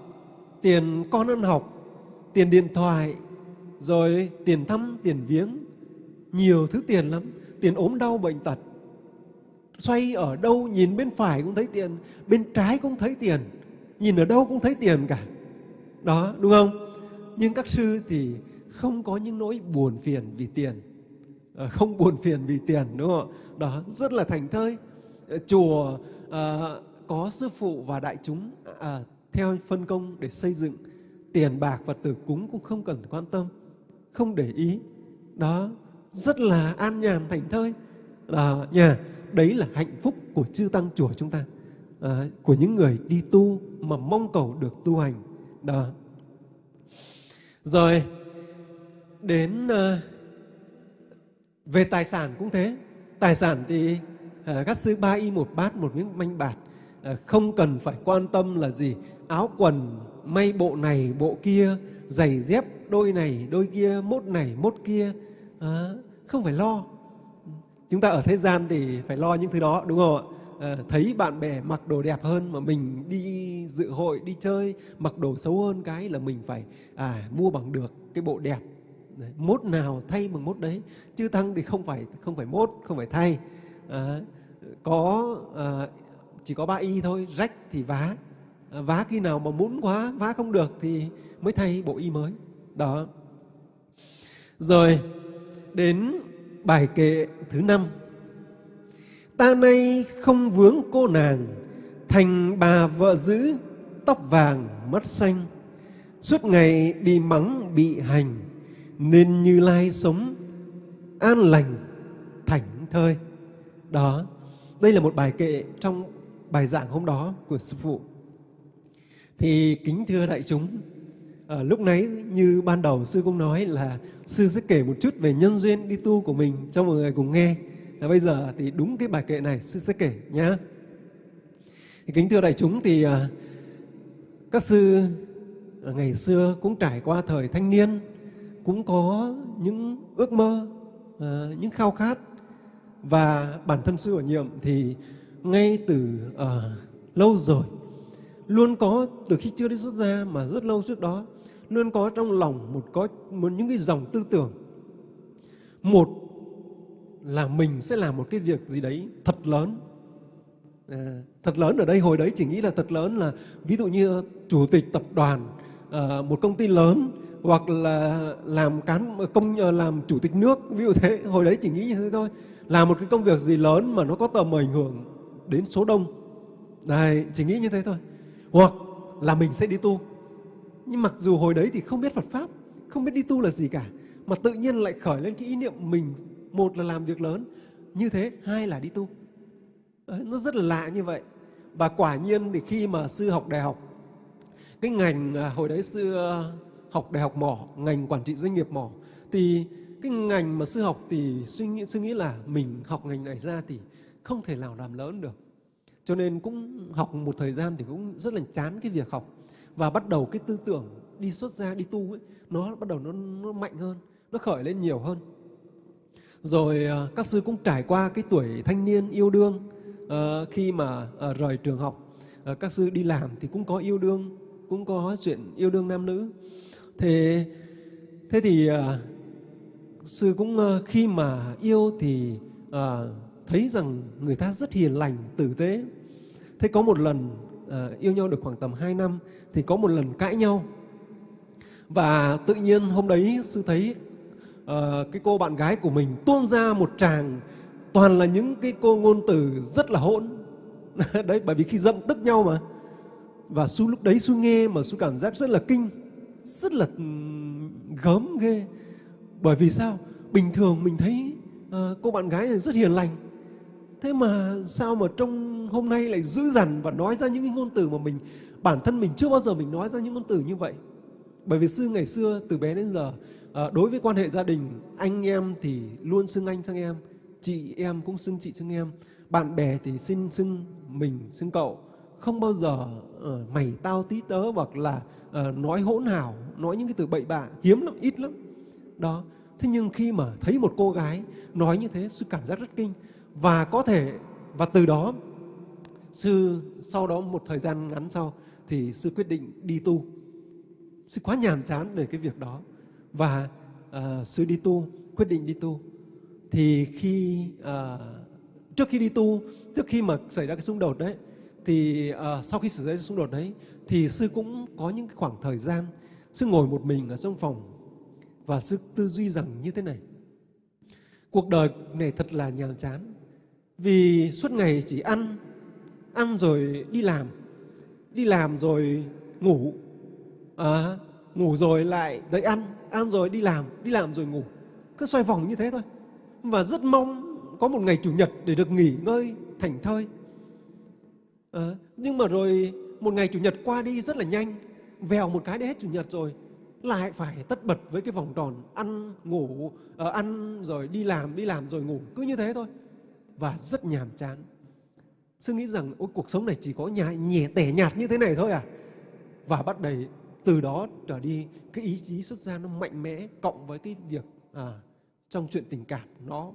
tiền con ăn học tiền điện thoại rồi tiền thăm tiền viếng. Nhiều thứ tiền lắm tiền ốm đau bệnh tật. Xoay ở đâu nhìn bên phải cũng thấy tiền bên trái cũng thấy tiền nhìn ở đâu cũng thấy tiền cả. Đó đúng không? Nhưng các sư thì không có những nỗi buồn phiền vì tiền. Ờ, không buồn phiền vì tiền đúng không? Ạ đó rất là thành thơi. Ờ, chùa à, có sư phụ và đại chúng à, theo phân công để xây dựng tiền bạc và tử cúng cũng không cần quan tâm không để ý. Đó rất là an nhàn thành thơi. À, nhà đấy là hạnh phúc của chư tăng chùa chúng ta à, của những người đi tu mà mong cầu được tu hành. Đó. Rồi đến à, về tài sản cũng thế. Tài sản thì à, các sư ba y một bát một miếng manh bạc Ờ, không cần phải quan tâm là gì. Áo quần may bộ này bộ kia giày dép đôi này đôi kia mốt này mốt kia. À, không phải lo. Chúng ta ở thế gian thì phải lo những thứ đó đúng không ạ? À, thấy bạn bè mặc đồ đẹp hơn mà mình đi dự hội đi chơi mặc đồ xấu hơn cái là mình phải à, mua bằng được cái bộ đẹp. Đấy, mốt nào thay bằng mốt đấy chứ tăng thì không phải không phải mốt không phải thay. À, có à, chỉ có ba y thôi, rách thì vá. À, vá khi nào mà muốn quá, vá không được thì mới thay bộ y mới. Đó. Rồi, đến bài kệ thứ năm. Ta nay không vướng cô nàng, thành bà vợ dữ, tóc vàng mắt xanh. Suốt ngày bị mắng bị hành, nên như lai sống, an lành, thảnh thơi. Đó, đây là một bài kệ trong bài giảng hôm đó của sư phụ. Thì kính thưa đại chúng à, lúc nãy như ban đầu sư cũng nói là sư sẽ kể một chút về nhân duyên đi tu của mình cho mọi người cùng nghe. À, bây giờ thì đúng cái bài kệ này sư sẽ kể nhé kính thưa đại chúng thì à, các sư à, ngày xưa cũng trải qua thời thanh niên cũng có những ước mơ, à, những khao khát. Và bản thân sư ở nhiệm thì ngay từ uh, lâu rồi. Luôn có từ khi chưa đi xuất gia mà rất lâu trước đó luôn có trong lòng một có một những cái dòng tư tưởng. Một là mình sẽ làm một cái việc gì đấy thật lớn. À, thật lớn ở đây hồi đấy chỉ nghĩ là thật lớn là ví dụ như chủ tịch tập đoàn à, một công ty lớn hoặc là làm cán công ờ, làm chủ tịch nước ví dụ thế. Hồi đấy chỉ nghĩ như thế thôi. Làm một cái công việc gì lớn mà nó có tầm ảnh hưởng đến số đông. Đấy, chỉ nghĩ như thế thôi. Hoặc là mình sẽ đi tu. Nhưng mặc dù hồi đấy thì không biết Phật pháp không biết đi tu là gì cả mà tự nhiên lại khởi lên cái ý niệm mình một là làm việc lớn như thế hai là đi tu. Đấy, nó rất là lạ như vậy. Và quả nhiên thì khi mà sư học đại học cái ngành à, hồi đấy sư à, học đại học mỏ ngành quản trị doanh nghiệp mỏ thì cái ngành mà sư học thì suy nghĩ suy nghĩ là mình học ngành này ra thì không thể nào làm lớn được. Cho nên cũng học một thời gian thì cũng rất là chán cái việc học. Và bắt đầu cái tư tưởng đi xuất gia đi tu ấy nó bắt đầu nó, nó mạnh hơn nó khởi lên nhiều hơn. Rồi à, các sư cũng trải qua cái tuổi thanh niên yêu đương à, khi mà à, rời trường học. À, các sư đi làm thì cũng có yêu đương cũng có chuyện yêu đương nam nữ. Thế thế thì à, sư cũng à, khi mà yêu thì à, thấy rằng người ta rất hiền lành tử tế. Thế có một lần à, yêu nhau được khoảng tầm 2 năm thì có một lần cãi nhau. Và tự nhiên hôm đấy sư thấy à, cái cô bạn gái của mình tuôn ra một tràng toàn là những cái cô ngôn từ rất là hỗn. Đấy bởi vì khi giận tức nhau mà. Và su lúc đấy su nghe mà su cảm giác rất là kinh rất là gớm ghê. Bởi vì sao? Bình thường mình thấy ờ, cô bạn gái này rất hiền lành thế mà sao mà trong hôm nay lại dữ dằn và nói ra những cái ngôn từ mà mình bản thân mình chưa bao giờ mình nói ra những ngôn từ như vậy? Bởi vì sư ngày xưa từ bé đến giờ ờ, đối với quan hệ gia đình anh em thì luôn xưng anh xưng em chị em cũng xưng chị xưng em bạn bè thì xin xưng mình xưng cậu. Không bao giờ uh, mày tao tí tớ hoặc là uh, nói hỗn hào nói những cái từ bậy bạ hiếm lắm ít lắm. Đó. Thế nhưng khi mà thấy một cô gái nói như thế sư cảm giác rất kinh và có thể và từ đó sư sau đó một thời gian ngắn sau thì sư quyết định đi tu. Sư quá nhàm chán về cái việc đó. Và uh, sư đi tu quyết định đi tu. Thì khi uh, trước khi đi tu trước khi mà xảy ra cái xung đột đấy thì uh, sau khi xảy ra xung đột đấy thì sư cũng có những cái khoảng thời gian sư ngồi một mình ở trong phòng và sư tư duy rằng như thế này. Cuộc đời này thật là nhàm chán vì suốt ngày chỉ ăn ăn rồi đi làm đi làm rồi ngủ. À, ngủ rồi lại tới ăn ăn rồi đi làm đi làm rồi ngủ. Cứ xoay vòng như thế thôi. Và rất mong có một ngày chủ nhật để được nghỉ ngơi thảnh thơi. À, nhưng mà rồi một ngày chủ nhật qua đi rất là nhanh vèo một cái để hết chủ nhật rồi. Lại phải tất bật với cái vòng tròn ăn ngủ à, ăn rồi đi làm đi làm rồi ngủ. Cứ như thế thôi và rất nhàm chán. Sư nghĩ rằng ôi cuộc sống này chỉ có nhẹ, nhẹ tẻ nhạt như thế này thôi à? Và bắt đầy từ đó trở đi cái ý chí xuất gia nó mạnh mẽ cộng với cái việc à, trong chuyện tình cảm nó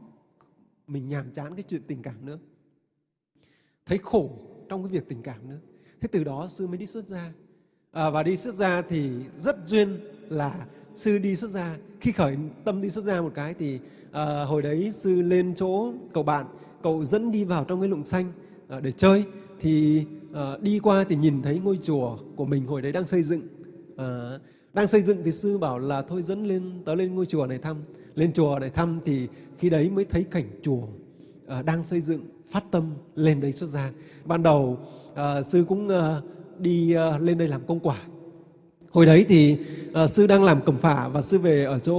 mình nhàm chán cái chuyện tình cảm nữa. Thấy khổ trong cái việc tình cảm nữa. Thế từ đó sư mới đi xuất gia. À, và đi xuất gia thì rất duyên là sư đi xuất gia. Khi khởi tâm đi xuất gia một cái thì à, hồi đấy sư lên chỗ cậu bạn cậu dẫn đi vào trong cái lụng xanh à, để chơi thì à, đi qua thì nhìn thấy ngôi chùa của mình hồi đấy đang xây dựng. À, đang xây dựng thì sư bảo là thôi dẫn lên tớ lên ngôi chùa này thăm. Lên chùa này thăm thì khi đấy mới thấy cảnh chùa à, đang xây dựng phát tâm lên đây xuất gia. Ban đầu à, sư cũng à, đi à, lên đây làm công quả. Hồi đấy thì à, sư đang làm cẩm phả và sư về ở chỗ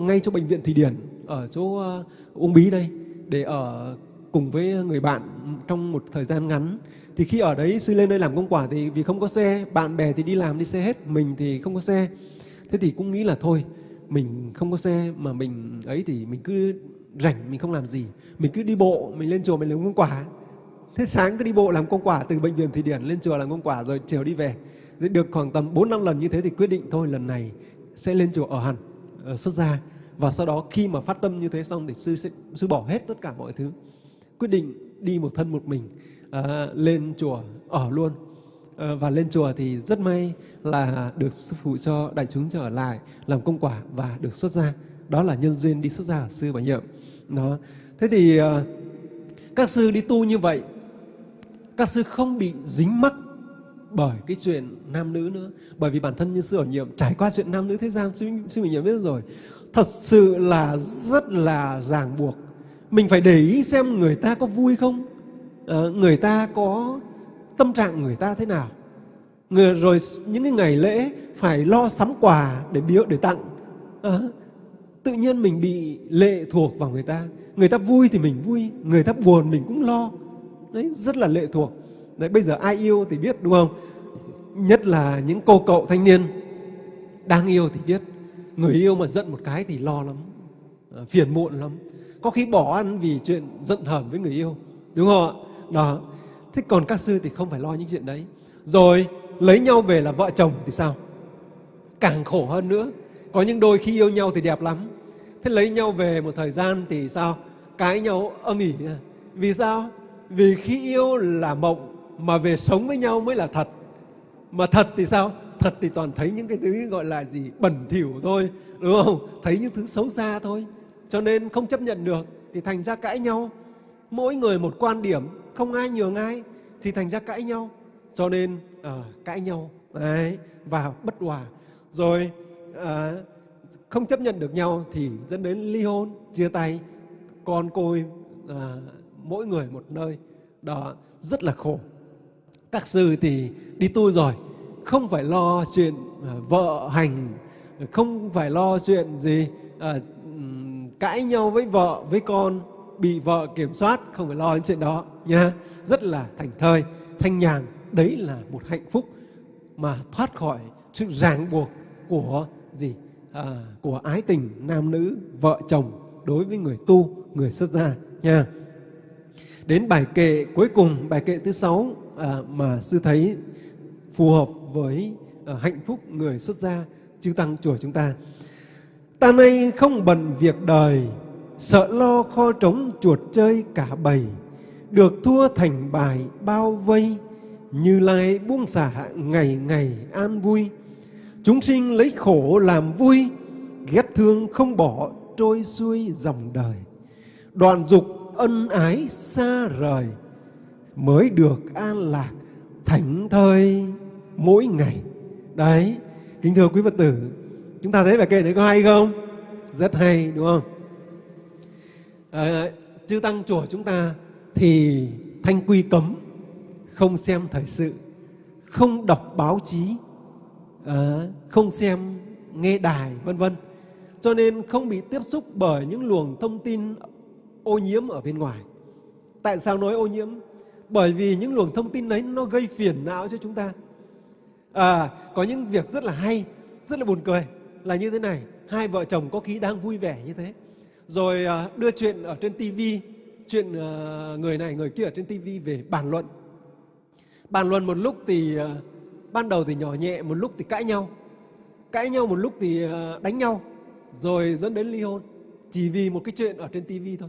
ngay chỗ bệnh viện thủy điển ở chỗ à, uông bí đây để ở cùng với người bạn trong một thời gian ngắn. Thì khi ở đấy sư lên đây làm công quả thì vì không có xe, bạn bè thì đi làm đi xe hết, mình thì không có xe. Thế thì cũng nghĩ là thôi, mình không có xe mà mình ấy thì mình cứ rảnh, mình không làm gì. Mình cứ đi bộ, mình lên chùa mình làm công quả. Thế sáng cứ đi bộ làm công quả từ bệnh viện thủy điển lên chùa làm công quả rồi chiều đi về. Được khoảng tầm 4 năm lần như thế thì quyết định thôi, lần này sẽ lên chùa ở hẳn, ở xuất gia và sau đó khi mà phát tâm như thế xong thì sư sẽ sư bỏ hết tất cả mọi thứ quyết định đi một thân một mình à, lên chùa ở luôn. À, và lên chùa thì rất may là được sư phụ cho đại chúng trở lại làm công quả và được xuất gia. Đó là nhân duyên đi xuất gia ở sư bảo nhiệm đó. Thế thì à, các sư đi tu như vậy các sư không bị dính mắc bởi cái chuyện nam nữ nữa. Bởi vì bản thân như sư ở nhiệm trải qua chuyện nam nữ thế gian sư, sư mình nhiệm biết rồi thật sự là rất là ràng buộc. Mình phải để ý xem người ta có vui không. À, người ta có tâm trạng người ta thế nào. Người rồi những cái ngày lễ phải lo sắm quà để biếu để tặng. À, tự nhiên mình bị lệ thuộc vào người ta. Người ta vui thì mình vui người ta buồn mình cũng lo. Đấy rất là lệ thuộc. Đấy, bây giờ ai yêu thì biết đúng không? Nhất là những cô cậu thanh niên đang yêu thì biết. Người yêu mà giận một cái thì lo lắm, à, phiền muộn lắm. Có khi bỏ ăn vì chuyện giận hờn với người yêu. Đúng không ạ? Đó. Thế còn các sư thì không phải lo những chuyện đấy. Rồi lấy nhau về là vợ chồng thì sao? Càng khổ hơn nữa. Có những đôi khi yêu nhau thì đẹp lắm. Thế lấy nhau về một thời gian thì sao? Cãi nhau âm ỉ. Vì sao? Vì khi yêu là mộng mà về sống với nhau mới là thật. Mà thật thì sao? Thật thì toàn thấy những cái thứ gọi là gì? Bẩn thỉu thôi, đúng không? Thấy những thứ xấu xa thôi. Cho nên không chấp nhận được thì thành ra cãi nhau. Mỗi người một quan điểm, không ai nhường ai thì thành ra cãi nhau. Cho nên à, cãi nhau đấy, và bất hòa. Rồi à, không chấp nhận được nhau thì dẫn đến ly hôn, chia tay, con côi à, mỗi người một nơi. Đó rất là khổ. Các sư thì đi tu rồi, không phải lo chuyện à, vợ hành, không phải lo chuyện gì à, cãi nhau với vợ, với con, bị vợ kiểm soát, không phải lo những chuyện đó nha. Rất là thành thơi, thanh nhàn, đấy là một hạnh phúc mà thoát khỏi sự ràng buộc của gì? À, của ái tình nam nữ, vợ chồng đối với người tu, người xuất gia nha. Đến bài kệ cuối cùng, bài kệ thứ sáu à, mà sư thấy phù hợp với ờ, hạnh phúc người xuất gia chư tăng chùa chúng ta. Ta nay không bận việc đời, sợ lo kho trống chuột chơi cả bầy, được thua thành bài bao vây, như lai buông xả ngày ngày an vui. Chúng sinh lấy khổ làm vui, ghét thương không bỏ trôi xuôi dòng đời. Đoạn dục ân ái xa rời, mới được an lạc thảnh thơi mỗi ngày. Đấy, kính thưa quý Phật tử, chúng ta thấy bài kệ đấy có hay không? Rất hay đúng không? À, chư tăng chùa chúng ta thì thanh quy cấm không xem thời sự, không đọc báo chí, à, không xem nghe đài vân vân. Cho nên không bị tiếp xúc bởi những luồng thông tin ô nhiễm ở bên ngoài. Tại sao nói ô nhiễm? Bởi vì những luồng thông tin đấy nó gây phiền não cho chúng ta. À, có những việc rất là hay, rất là buồn cười là như thế này. Hai vợ chồng có khi đang vui vẻ như thế. Rồi à, đưa chuyện ở trên tivi, chuyện à, người này người kia ở trên tivi về bàn luận. Bàn luận một lúc thì à, ban đầu thì nhỏ nhẹ, một lúc thì cãi nhau. Cãi nhau một lúc thì à, đánh nhau, rồi dẫn đến ly hôn. Chỉ vì một cái chuyện ở trên tivi thôi.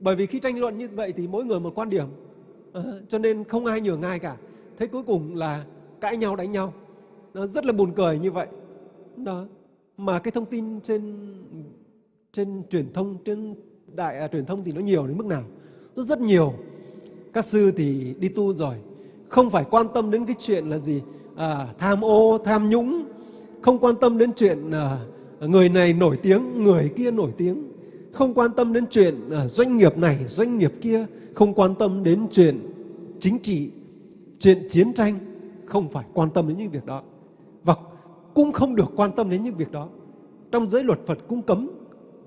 Bởi vì khi tranh luận như vậy thì mỗi người một quan điểm. À, cho nên không ai nhường ai cả. Thế cuối cùng là cãi nhau đánh nhau. Nó rất là buồn cười như vậy. Đó. Mà cái thông tin trên trên truyền thông trên đại à, truyền thông thì nó nhiều đến mức nào? Nó rất nhiều. Các sư thì đi tu rồi, không phải quan tâm đến cái chuyện là gì à, tham ô, tham nhũng, không quan tâm đến chuyện à, người này nổi tiếng, người kia nổi tiếng, không quan tâm đến chuyện à, doanh nghiệp này, doanh nghiệp kia, không quan tâm đến chuyện chính trị, chuyện chiến tranh, không phải quan tâm đến những việc đó. Và cũng không được quan tâm đến những việc đó. Trong giới luật Phật cũng cấm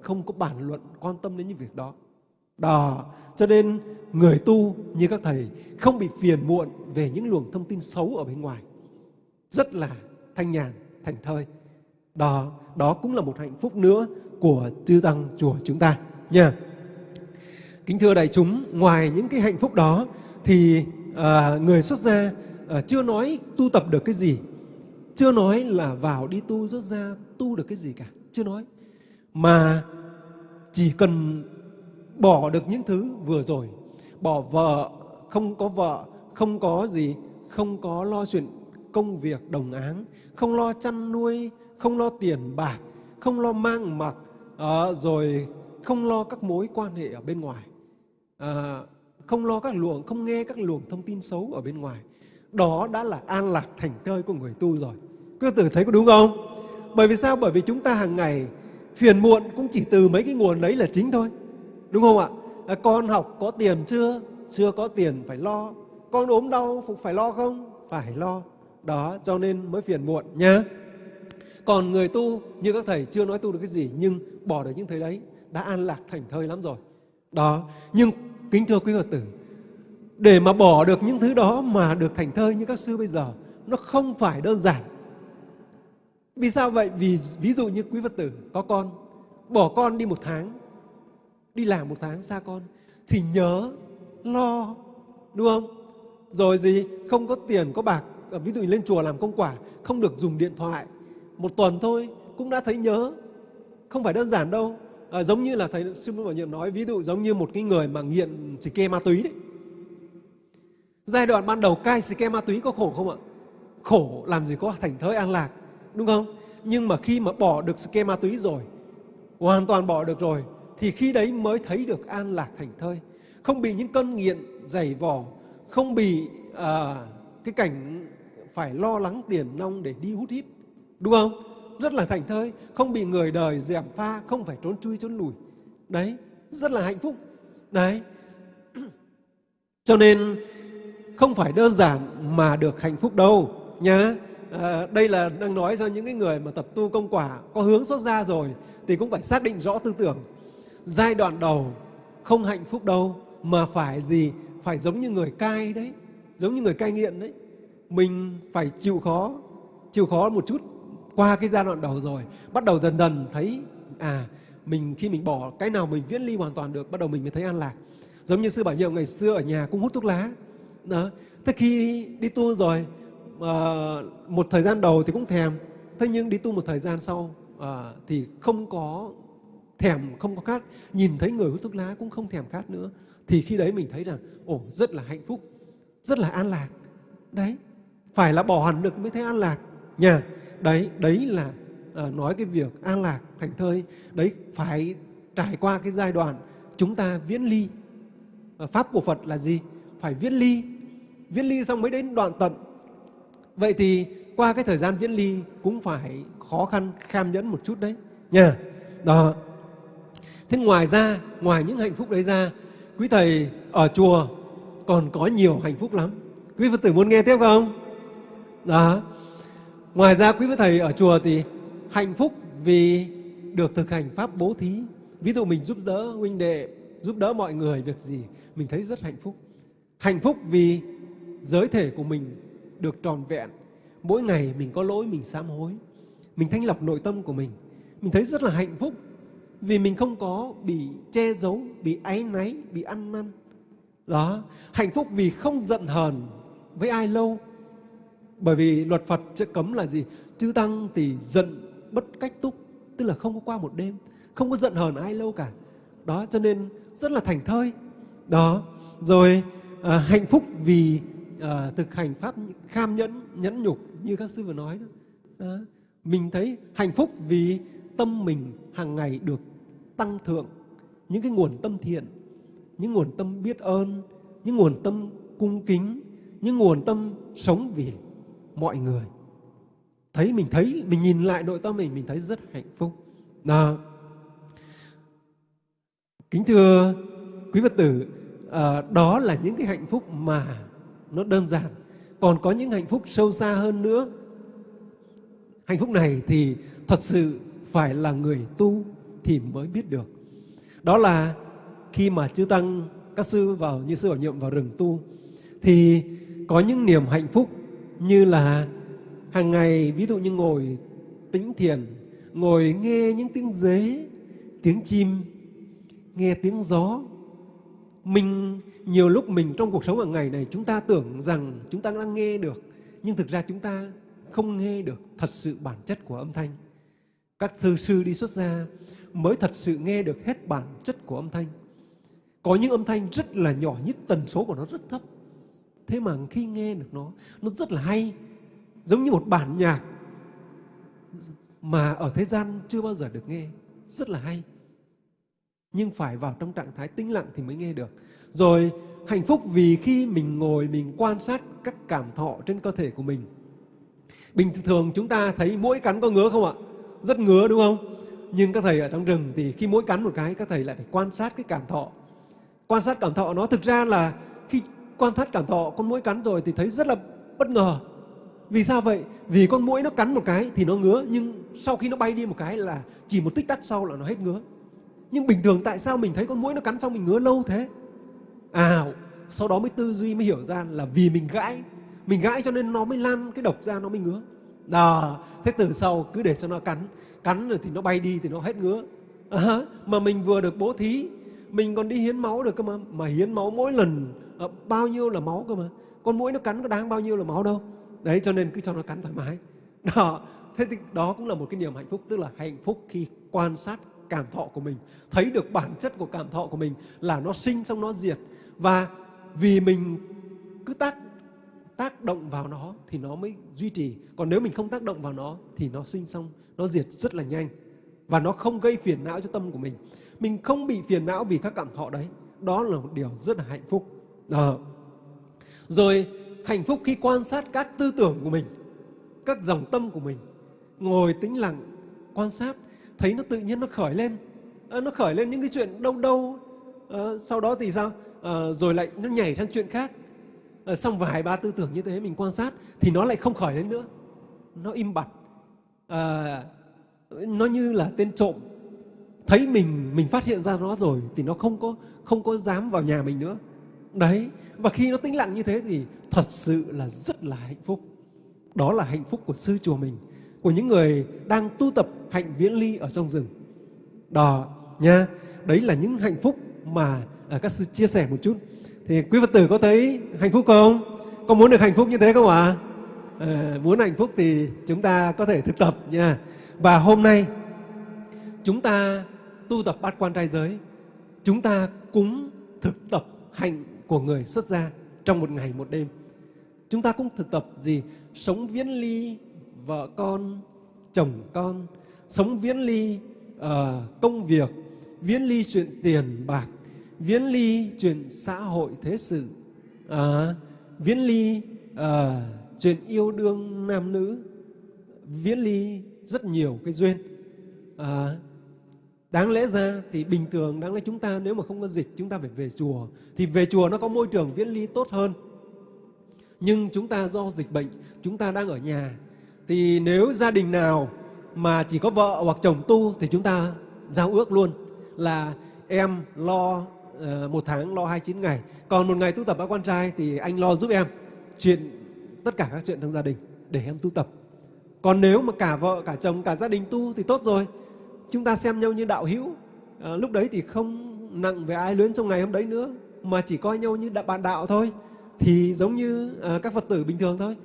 không có bản luận quan tâm đến những việc đó. Đó, cho nên người tu như các thầy không bị phiền muộn về những luồng thông tin xấu ở bên ngoài. Rất là thanh nhàn, thành thơi. Đó, đó cũng là một hạnh phúc nữa của chư tăng chùa chúng ta nha. Kính thưa đại chúng, ngoài những cái hạnh phúc đó thì à, người xuất gia à, chưa nói tu tập được cái gì, chưa nói là vào đi tu xuất ra tu được cái gì cả, chưa nói. Mà chỉ cần bỏ được những thứ vừa rồi, bỏ vợ, không có vợ, không có gì, không có lo chuyện công việc đồng áng, không lo chăn nuôi, không lo tiền bạc, không lo mang mặc, à, rồi không lo các mối quan hệ ở bên ngoài, à, không lo các luồng, không nghe các luồng thông tin xấu ở bên ngoài. Đó đã là an lạc thành thơi của người tu rồi. Quý tử thấy có đúng không? Bởi vì sao? Bởi vì chúng ta hàng ngày phiền muộn cũng chỉ từ mấy cái nguồn đấy là chính thôi. Đúng không ạ? À, con học có tiền chưa? Chưa có tiền phải lo. Con ốm đau phải lo không? Phải lo. Đó, cho nên mới phiền muộn nhá. Còn người tu như các thầy chưa nói tu được cái gì nhưng bỏ được những thứ đấy đã an lạc thành thơi lắm rồi. Đó, nhưng kính thưa quý Phật tử, để mà bỏ được những thứ đó mà được thành thơi như các sư bây giờ nó không phải đơn giản. Vì sao vậy? Vì ví dụ như quý phật tử có con bỏ con đi một tháng đi làm một tháng xa con thì nhớ lo đúng không? Rồi gì? Không có tiền có bạc à, ví dụ như lên chùa làm công quả không được dùng điện thoại một tuần thôi cũng đã thấy nhớ. Không phải đơn giản đâu. À, giống như là thầy sư phụ bảo nhiệm nói ví dụ giống như một cái người mà nghiện chỉ kê ma túy đấy giai đoạn ban đầu cai xì ke ma túy có khổ không ạ? Khổ làm gì có thành thới an lạc đúng không? Nhưng mà khi mà bỏ được xì ke ma túy rồi hoàn toàn bỏ được rồi thì khi đấy mới thấy được an lạc thành thơi. Không bị những cơn nghiện dày vò không bị à, cái cảnh phải lo lắng tiền nong để đi hút hít đúng không? Rất là thành thơi không bị người đời dèm pha không phải trốn chui trốn lùi đấy rất là hạnh phúc. Đấy. Cho nên không phải đơn giản mà được hạnh phúc đâu nhá. À, đây là đang nói cho những cái người mà tập tu công quả có hướng xuất ra rồi thì cũng phải xác định rõ tư tưởng. Giai đoạn đầu không hạnh phúc đâu mà phải gì? Phải giống như người cai đấy giống như người cai nghiện đấy. Mình phải chịu khó chịu khó một chút qua cái giai đoạn đầu rồi bắt đầu dần dần thấy à mình khi mình bỏ cái nào mình viễn ly hoàn toàn được bắt đầu mình mới thấy an lạc. Giống như sư bảo nhiệm ngày xưa ở nhà cũng hút thuốc lá đó. Thế khi đi tu rồi à, một thời gian đầu thì cũng thèm. Thế nhưng đi tu một thời gian sau à, thì không có thèm không có khát. Nhìn thấy người hút thuốc lá cũng không thèm khát nữa. Thì khi đấy mình thấy rằng ồ rất là hạnh phúc rất là an lạc. Đấy. Phải là bỏ hẳn được mới thấy an lạc. Nha. Đấy đấy là à, nói cái việc an lạc thành thơi. Đấy phải trải qua cái giai đoạn chúng ta viễn ly. Pháp của phật là gì? Phải viễn ly. Viễn ly xong mới đến đoạn tận. Vậy thì qua cái thời gian viễn ly cũng phải khó khăn kham nhẫn một chút đấy. Nha. Đó. Thế ngoài ra, ngoài những hạnh phúc đấy ra, quý thầy ở chùa còn có nhiều hạnh phúc lắm. Quý phật tử muốn nghe tiếp không? Đó. Ngoài ra, quý phật thầy ở chùa thì hạnh phúc vì được thực hành pháp bố thí. Ví dụ mình giúp đỡ huynh đệ, giúp đỡ mọi người việc gì, mình thấy rất hạnh phúc hạnh phúc vì giới thể của mình được tròn vẹn mỗi ngày mình có lỗi mình sám hối mình thanh lọc nội tâm của mình mình thấy rất là hạnh phúc vì mình không có bị che giấu bị áy náy bị ăn năn đó hạnh phúc vì không giận hờn với ai lâu bởi vì luật Phật sẽ cấm là gì? Chư Tăng thì giận bất cách túc, tức là không có qua một đêm, không có giận hờn ai lâu cả. Đó, cho nên rất là thành thơi. Đó, rồi à, hạnh phúc vì à, thực hành Pháp kham nhẫn, nhẫn nhục như các sư vừa nói đó. à, Mình thấy hạnh phúc vì tâm mình hàng ngày được tăng thượng. Những cái nguồn tâm thiện, những nguồn tâm biết ơn, những nguồn tâm cung kính, những nguồn tâm sống vì mọi người. Thấy mình thấy mình nhìn lại nội tâm mình mình thấy rất hạnh phúc. À, kính thưa quý phật tử à, đó là những cái hạnh phúc mà nó đơn giản còn có những hạnh phúc sâu xa hơn nữa hạnh phúc này thì thật sự phải là người tu thì mới biết được đó là khi mà chư tăng các sư vào như sư bảo nhiệm vào rừng tu thì có những niềm hạnh phúc như là hàng ngày ví dụ như ngồi tĩnh thiền, ngồi nghe những tiếng dế, tiếng chim, nghe tiếng gió. Mình nhiều lúc mình trong cuộc sống hàng ngày này chúng ta tưởng rằng chúng ta đang nghe được, nhưng thực ra chúng ta không nghe được thật sự bản chất của âm thanh. Các thư sư đi xuất gia mới thật sự nghe được hết bản chất của âm thanh. Có những âm thanh rất là nhỏ nhất tần số của nó rất thấp thế mà khi nghe được nó nó rất là hay giống như một bản nhạc mà ở thế gian chưa bao giờ được nghe rất là hay nhưng phải vào trong trạng thái tĩnh lặng thì mới nghe được. Rồi, hạnh phúc vì khi mình ngồi, mình quan sát các cảm thọ trên cơ thể của mình. Bình thường chúng ta thấy mỗi cắn có ngứa không ạ? Rất ngứa, đúng không? Nhưng các thầy ở trong rừng thì khi mỗi cắn một cái, các thầy lại phải quan sát cái cảm thọ. Quan sát cảm thọ nó thực ra là khi quan sát cảm thọ, con mũi cắn rồi thì thấy rất là bất ngờ. Vì sao vậy? Vì con mũi nó cắn một cái thì nó ngứa, nhưng sau khi nó bay đi một cái là chỉ một tích tắc sau là nó hết ngứa nhưng bình thường tại sao mình thấy con mũi nó cắn xong mình ngứa lâu thế? À sau đó mới tư duy mới hiểu ra là vì mình gãi. Mình gãi cho nên nó mới lan cái độc ra nó mới ngứa. Đó thế từ sau cứ để cho nó cắn. Cắn rồi thì nó bay đi thì nó hết ngứa. À, mà mình vừa được bố thí mình còn đi hiến máu được cơ mà. Mà hiến máu mỗi lần à, bao nhiêu là máu cơ mà. Con mũi nó cắn có đáng bao nhiêu là máu đâu. Đấy cho nên cứ cho nó cắn thoải mái. Đó thế thì đó cũng là một cái niềm hạnh phúc tức là hạnh phúc khi quan sát cảm thọ của mình, thấy được bản chất của cảm thọ của mình là nó sinh xong nó diệt. Và vì mình cứ tác tác động vào nó thì nó mới duy trì. Còn nếu mình không tác động vào nó thì nó sinh xong, nó diệt rất là nhanh. Và nó không gây phiền não cho tâm của mình. Mình không bị phiền não vì các cảm thọ đấy. Đó là một điều rất là hạnh phúc. Đó. rồi, hạnh phúc khi quan sát các tư tưởng của mình, các dòng tâm của mình. Ngồi tĩnh lặng, quan sát thấy nó tự nhiên nó khởi lên. À, nó khởi lên những cái chuyện đâu đâu à, ờ, sau đó thì sao? À, rồi lại nó nhảy sang chuyện khác. À, xong vài ba tư tưởng như thế mình quan sát thì nó lại không khởi lên nữa. Nó im bặt. À, nó như là tên trộm. Thấy mình mình phát hiện ra nó rồi thì nó không có không có dám vào nhà mình nữa. Đấy và khi nó tĩnh lặng như thế thì thật sự là rất là hạnh phúc. Đó là hạnh phúc của sư chùa mình của những người đang tu tập hạnh viễn ly ở trong rừng. Đó nha đấy là những hạnh phúc mà à, các sư chia sẻ một chút. Thì quý phật tử có thấy hạnh phúc không? Có muốn được hạnh phúc như thế không ạ? À? muốn hạnh phúc thì chúng ta có thể thực tập nha. Và hôm nay chúng ta tu tập bát quan trai giới chúng ta cúng thực tập hạnh của người xuất gia trong một ngày một đêm. Chúng ta cũng thực tập gì? Sống viễn ly vợ con chồng con sống viễn ly uh, công việc viễn ly chuyện tiền bạc viễn ly chuyện xã hội thế sự uh, viễn ly uh, chuyện yêu đương nam nữ viễn ly rất nhiều cái duyên. Uh, đáng lẽ ra thì bình thường đáng lẽ chúng ta nếu mà không có dịch chúng ta phải về chùa thì về chùa nó có môi trường viễn ly tốt hơn. Nhưng chúng ta do dịch bệnh chúng ta đang ở nhà thì nếu gia đình nào mà chỉ có vợ hoặc chồng tu thì chúng ta giao ước luôn là em lo uh, một tháng lo 29 ngày. Còn một ngày tu tập ba quan trai thì anh lo giúp em chuyện tất cả các chuyện trong gia đình để em tu tập. Còn nếu mà cả vợ cả chồng cả gia đình tu thì tốt rồi. Chúng ta xem nhau như đạo hữu. À, lúc đấy thì không nặng về ai luyến trong ngày hôm đấy nữa mà chỉ coi nhau như bạn đạo thôi. Thì giống như à, các phật tử bình thường thôi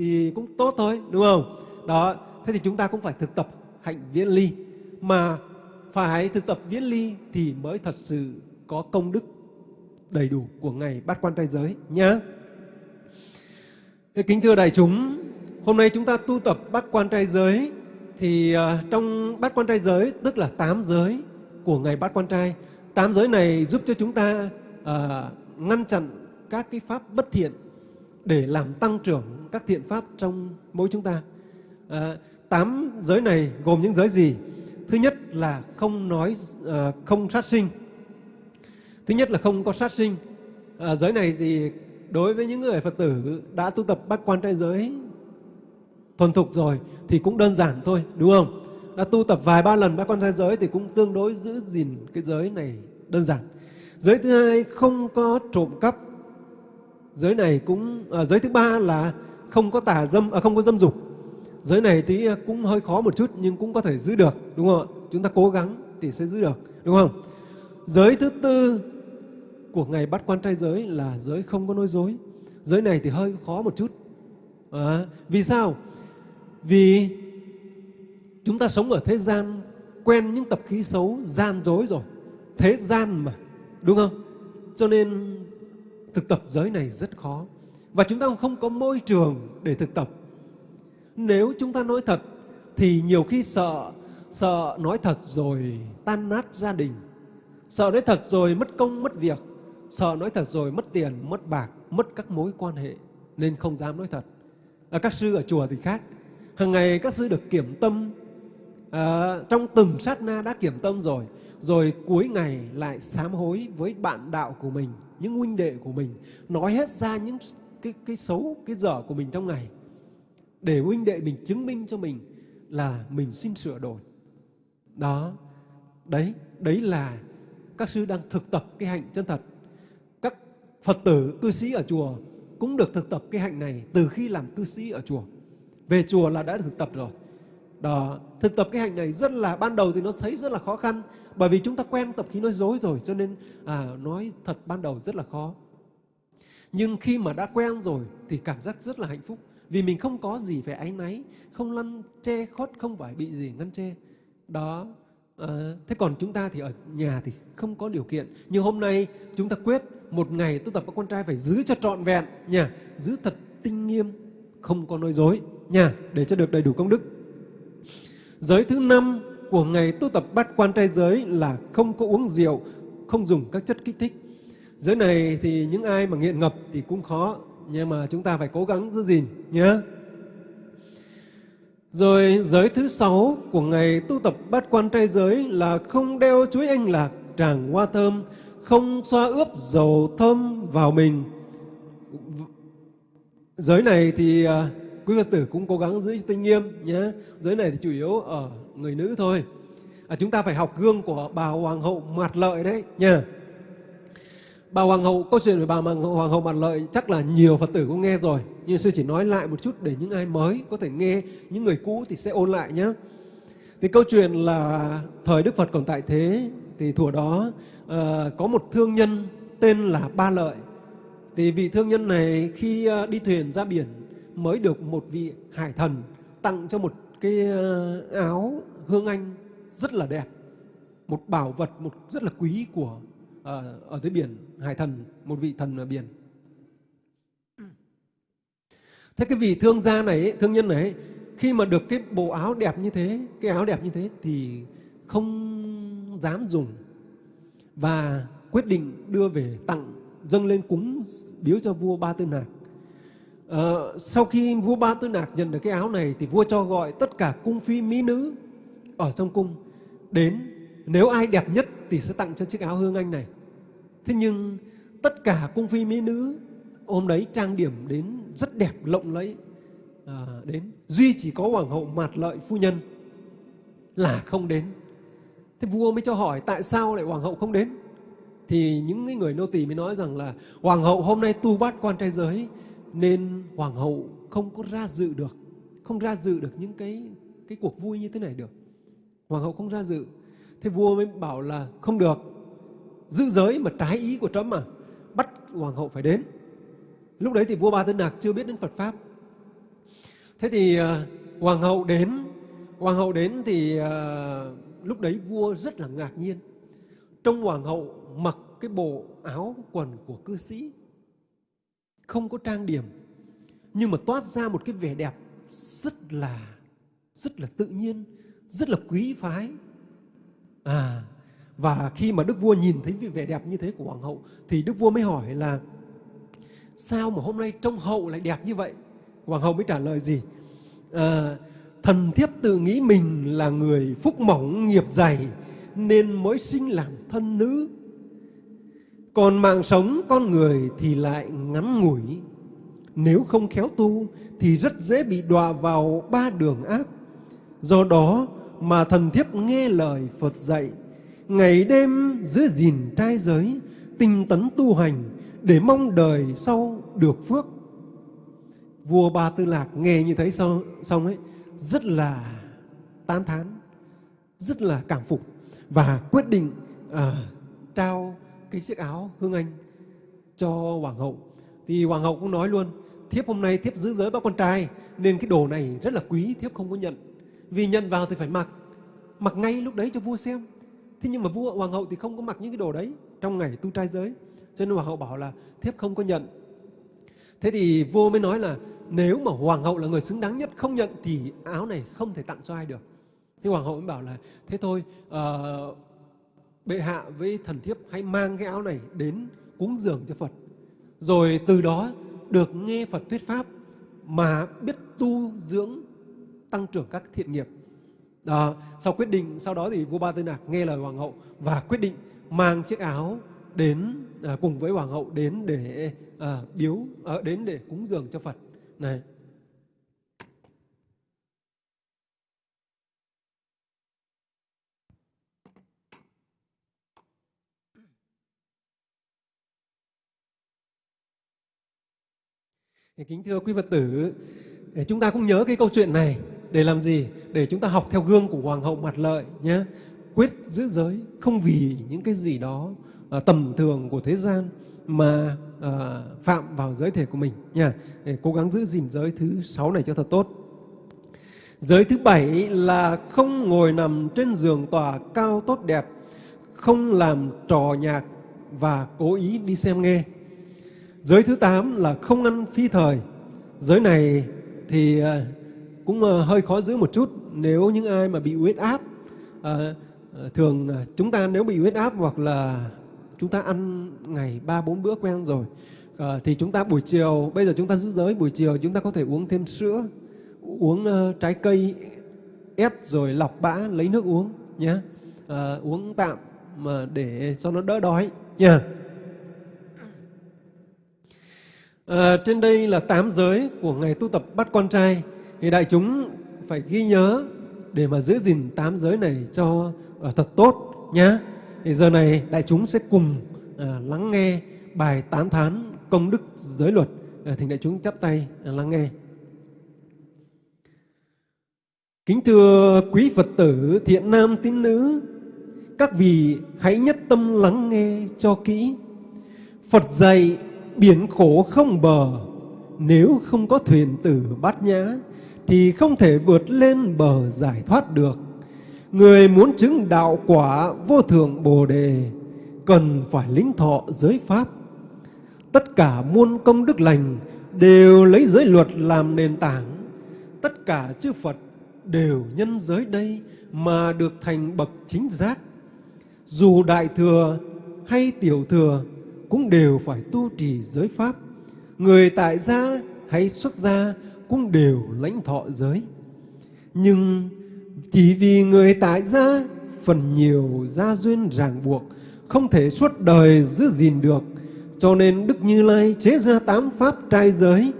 thì cũng tốt thôi đúng không? Đó thế thì chúng ta cũng phải thực tập hạnh viễn ly. Mà phải thực tập viễn ly thì mới thật sự có công đức đầy đủ của ngày bát quan trai giới nhá. Kính thưa đại chúng hôm nay chúng ta tu tập bát quan trai giới thì à, trong bát quan trai giới tức là tám giới của ngày bát quan trai tám giới này giúp cho chúng ta uh, ngăn chặn các cái pháp bất thiện để làm tăng trưởng các thiện pháp trong mỗi chúng ta. À, tám giới này gồm những giới gì? Thứ nhất là không nói à, không sát sinh. Thứ nhất là không có sát sinh. À, giới này thì đối với những người Phật tử đã tu tập bát quan trai giới thuần thục rồi thì cũng đơn giản thôi, đúng không? Đã tu tập vài ba lần bát quan trai giới thì cũng tương đối giữ gìn cái giới này đơn giản. Giới thứ hai không có trộm cắp giới này cũng à, giới thứ ba là không có tà dâm à, không có dâm dục. Giới này thì à, cũng hơi khó một chút nhưng cũng có thể giữ được đúng không ạ? Chúng ta cố gắng thì sẽ giữ được đúng không? Giới thứ tư của ngày bắt quan trai giới là giới không có nói dối. Giới này thì hơi khó một chút. À, vì sao? Vì chúng ta sống ở thế gian quen những tập khí xấu gian dối rồi. Thế gian mà đúng không? Cho nên thực tập giới này rất khó. Và chúng ta không có môi trường để thực tập. Nếu chúng ta nói thật thì nhiều khi sợ sợ nói thật rồi tan nát gia đình. Sợ nói thật rồi mất công mất việc. Sợ nói thật rồi mất tiền mất bạc mất các mối quan hệ. Nên không dám nói thật. À, các sư ở chùa thì khác. Hàng ngày các sư được kiểm tâm. À, trong từng sát na đã kiểm tâm rồi rồi cuối ngày lại sám hối với bạn đạo của mình, những huynh đệ của mình, nói hết ra những cái cái xấu, cái dở của mình trong ngày, để huynh đệ mình chứng minh cho mình là mình xin sửa đổi đó, đấy đấy là các sư đang thực tập cái hạnh chân thật các Phật tử, cư sĩ ở chùa cũng được thực tập cái hạnh này từ khi làm cư sĩ ở chùa. Về chùa là đã thực tập rồi. Đó, thực tập cái hành này rất là ban đầu thì nó thấy rất là khó khăn bởi vì chúng ta quen tập khí nói dối rồi cho nên à, nói thật ban đầu rất là khó. Nhưng khi mà đã quen rồi thì cảm giác rất là hạnh phúc vì mình không có gì phải áy náy, không lăn che khót, không phải bị gì ngăn che. Đó. À, thế còn chúng ta thì ở nhà thì không có điều kiện. Nhưng hôm nay chúng ta quyết một ngày tu tập các con trai phải giữ cho trọn vẹn nha, giữ thật tinh nghiêm, không có nói dối nha, để cho được đầy đủ công đức. Giới thứ năm của ngày tu tập bát quan trai giới là không có uống rượu, không dùng các chất kích thích. Giới này thì những ai mà nghiện ngập thì cũng khó, nhưng mà chúng ta phải cố gắng giữ gìn nhé. Rồi giới thứ sáu của ngày tu tập bát quan trai giới là không đeo chuối anh lạc, tràng hoa thơm, không xoa ướp dầu thơm vào mình. Giới này thì à, quý Phật tử cũng cố gắng giữ tinh nghiêm nhé. Giới này thì chủ yếu ở người nữ thôi. À, chúng ta phải học gương của bà Hoàng hậu Mạt Lợi đấy nha. Bà Hoàng hậu, câu chuyện về bà Hoàng hậu Mạt Lợi chắc là nhiều Phật tử cũng nghe rồi. Nhưng sư chỉ nói lại một chút để những ai mới có thể nghe, những người cũ thì sẽ ôn lại nhé. Thì câu chuyện là thời Đức Phật còn tại thế thì thuở đó uh, có một thương nhân tên là Ba Lợi. Thì vị thương nhân này khi ờ, đi thuyền ra biển mới được một vị hải thần tặng cho một cái ờ, áo hương anh rất là đẹp. Một bảo vật một rất là quý của uh, ở dưới biển, hải thần, một vị thần ở biển. Thế cái vị thương gia này, thương nhân này, khi mà được cái bộ áo đẹp như thế, cái áo đẹp như thế thì không dám dùng và quyết định đưa về tặng dâng lên cúng biếu cho vua Ba Tư Nạc. Ờ, sau khi vua Ba Tư Nạc nhận được cái áo này thì vua cho gọi tất cả cung phi mỹ nữ ở trong cung đến nếu ai đẹp nhất thì sẽ tặng cho chiếc áo hương anh này. Thế nhưng tất cả cung phi mỹ nữ hôm đấy trang điểm đến rất đẹp lộng lẫy à, đến duy chỉ có hoàng hậu mạt lợi phu nhân là không đến thế vua mới cho hỏi tại sao lại hoàng hậu không đến thì những người nô tỳ mới nói rằng là hoàng hậu hôm nay tu bát quan trai giới nên hoàng hậu không có ra dự được không ra dự được những cái cái cuộc vui như thế này được. Hoàng hậu không ra dự. Thế vua mới bảo là không được. Giữ giới mà trái ý của trẫm mà bắt hoàng hậu phải đến. Lúc đấy thì vua ba tư nạc chưa biết đến phật pháp. Thế thì uh, hoàng hậu đến. Hoàng hậu đến thì uh, lúc đấy vua rất là ngạc nhiên. Trong hoàng hậu mặc cái bộ áo quần của cư sĩ không có trang điểm nhưng mà toát ra một cái vẻ đẹp rất là rất là tự nhiên rất là quý phái. À và khi mà đức vua nhìn thấy vẻ đẹp như thế của hoàng hậu thì đức vua mới hỏi là sao mà hôm nay trông hậu lại đẹp như vậy? Hoàng hậu mới trả lời gì? À, thần thiếp tự nghĩ mình là người phúc mỏng nghiệp dày nên mới sinh làm thân nữ còn mạng sống con người thì lại ngắn ngủi. Nếu không khéo tu thì rất dễ bị đọa vào ba đường ác. Do đó mà thần thiếp nghe lời phật dạy ngày đêm giữ gìn trai giới tinh tấn tu hành để mong đời sau được phước. Vua ba tư lạc nghe như thế xong, xong ấy rất là tán thán rất là cảm phục và quyết định à, trao cái chiếc áo hương anh cho hoàng hậu. Thì hoàng hậu cũng nói luôn thiếp hôm nay thiếp giữ giới bác con trai nên cái đồ này rất là quý thiếp không có nhận. Vì nhận vào thì phải mặc mặc ngay lúc đấy cho vua xem. Thế nhưng mà vua hoàng hậu thì không có mặc những cái đồ đấy trong ngày tu trai giới. Cho nên hoàng hậu bảo là thiếp không có nhận. Thế thì vua mới nói là nếu mà hoàng hậu là người xứng đáng nhất không nhận thì áo này không thể tặng cho ai được. Thế hoàng hậu mới bảo là thế thôi uh, bệ hạ với thần thiếp hãy mang cái áo này đến cúng dường cho phật. Rồi từ đó được nghe phật thuyết pháp mà biết tu dưỡng tăng trưởng các thiện nghiệp. Đó, sau quyết định sau đó thì vua ba tư nạc nghe lời hoàng hậu và quyết định mang chiếc áo đến à, cùng với hoàng hậu đến để à, biếu à, đến để cúng dường cho phật. Này Kính thưa quý Phật tử, để chúng ta cũng nhớ cái câu chuyện này để làm gì? Để chúng ta học theo gương của Hoàng hậu Mặt Lợi nhé. Quyết giữ giới không vì những cái gì đó à, tầm thường của thế gian mà à, phạm vào giới thể của mình nha. Để cố gắng giữ gìn giới thứ sáu này cho thật tốt. Giới thứ bảy là không ngồi nằm trên giường tòa cao tốt đẹp, không làm trò nhạc và cố ý đi xem nghe. Giới thứ tám là không ăn phi thời. Giới này thì à, cũng à, hơi khó giữ một chút nếu những ai mà bị huyết áp. À, à thường chúng ta nếu bị huyết áp hoặc là chúng ta ăn ngày ba bốn bữa quen rồi thì chúng ta buổi chiều bây giờ chúng ta giữ giới buổi chiều chúng ta có thể uống thêm sữa uống uh, trái cây ép rồi lọc bã lấy nước uống nhé uống tạm mà để cho nó đỡ đói nha À, trên đây là tám giới của ngày tu tập bắt con trai. Thì đại chúng phải ghi nhớ để mà giữ gìn tám giới này cho uh, thật tốt nhé thì giờ này đại chúng sẽ cùng uh, lắng nghe bài tán thán công đức giới luật. Uh, thỉnh đại chúng chắp tay uh, lắng nghe. Kính thưa quý Phật tử, thiện nam tín nữ, các vị hãy nhất tâm lắng nghe cho kỹ. Phật dạy biển khổ không bờ, nếu không có thuyền tử bát nhã, thì không thể vượt lên bờ giải thoát được. Người muốn chứng đạo quả vô thượng Bồ Đề, cần phải lĩnh thọ giới Pháp. Tất cả muôn công đức lành đều lấy giới luật làm nền tảng. Tất cả chư Phật đều nhân giới đây mà được thành bậc chính giác. Dù đại thừa hay tiểu thừa cũng đều phải tu trì giới pháp. Người tại gia hay xuất gia cũng đều lãnh thọ giới. Nhưng chỉ vì người tại gia, phần nhiều gia duyên ràng buộc, không thể suốt đời giữ gìn được cho nên Đức Như Lai chế ra tám pháp trai giới,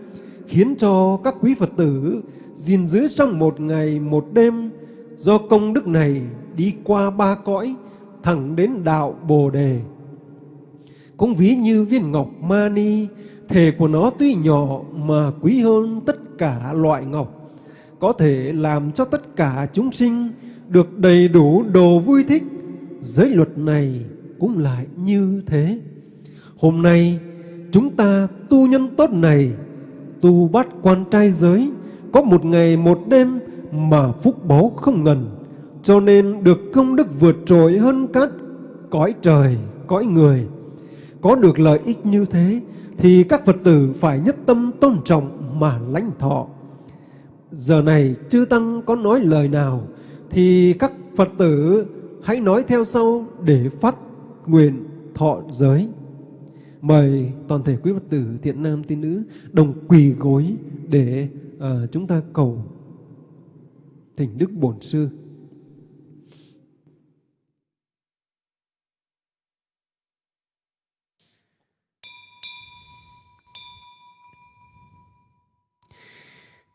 khiến cho các quý Phật tử gìn giữ trong một ngày, một đêm do công đức này đi qua ba cõi, thẳng đến đạo Bồ Đề. Cũng ví như viên ngọc mani, thể của nó tuy nhỏ mà quý hơn tất cả loại ngọc, có thể làm cho tất cả chúng sinh được đầy đủ đồ vui thích. Giới luật này cũng lại như thế. Hôm nay chúng ta tu nhân tốt này, tu bắt quan trai giới, có một ngày một đêm mà phúc báu không ngần, cho nên được công đức vượt trội hơn các cõi trời, cõi người. Có được lợi ích như thế thì các Phật tử phải nhất tâm tôn trọng mà lãnh thọ. Giờ này chư Tăng có nói lời nào thì các Phật tử hãy nói theo sau để phát nguyện thọ giới. Mời toàn thể quý Phật tử thiện nam tín nữ đồng quỳ gối để uh, chúng ta cầu thỉnh Đức Bổn Sư.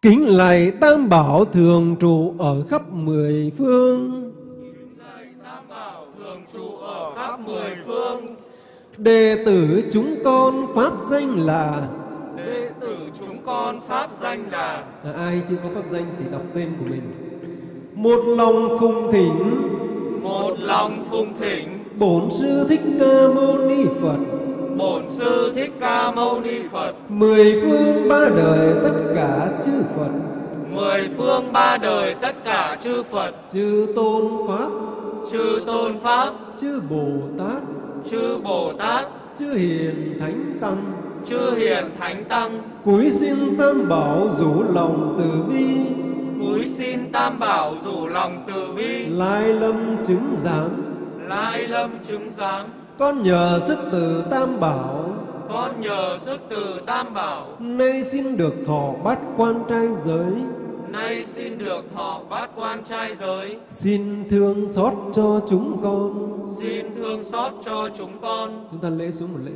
Kính lạy Tam Bảo thường trụ ở khắp mười phương. Kính lạy Tam Bảo thường trụ ở khắp mười phương. Đệ tử chúng con pháp danh là Đệ tử chúng con pháp danh là à, Ai chưa có pháp danh thì đọc tên của mình Một lòng phùng thỉnh Một lòng phùng thỉnh Bổn Sư Thích Ca Mâu Ni Phật Bổn Sư Thích Ca Mâu Ni Phật Mười phương ba đời tất cả Phật. Mười phương ba đời tất cả chư Phật. Chư Tôn Pháp. Chư Tôn Pháp. Chư Bồ Tát. Chư Bồ Tát. Chư Hiền Thánh Tăng. Chư hiền thánh tăng. Cúi xin tam bảo rủ lòng từ bi. Cúi xin tam bảo rủ lòng từ bi. Lai lâm chứng giám. Lai lâm chứng giám. Con nhờ sức từ tam bảo con nhờ sức từ tam bảo. Nay xin được thọ bát quan trai giới. Nay xin được thọ bát quan trai giới. Xin thương xót cho chúng con. Xin thương xót cho chúng con. Chúng ta lễ xuống một lễ.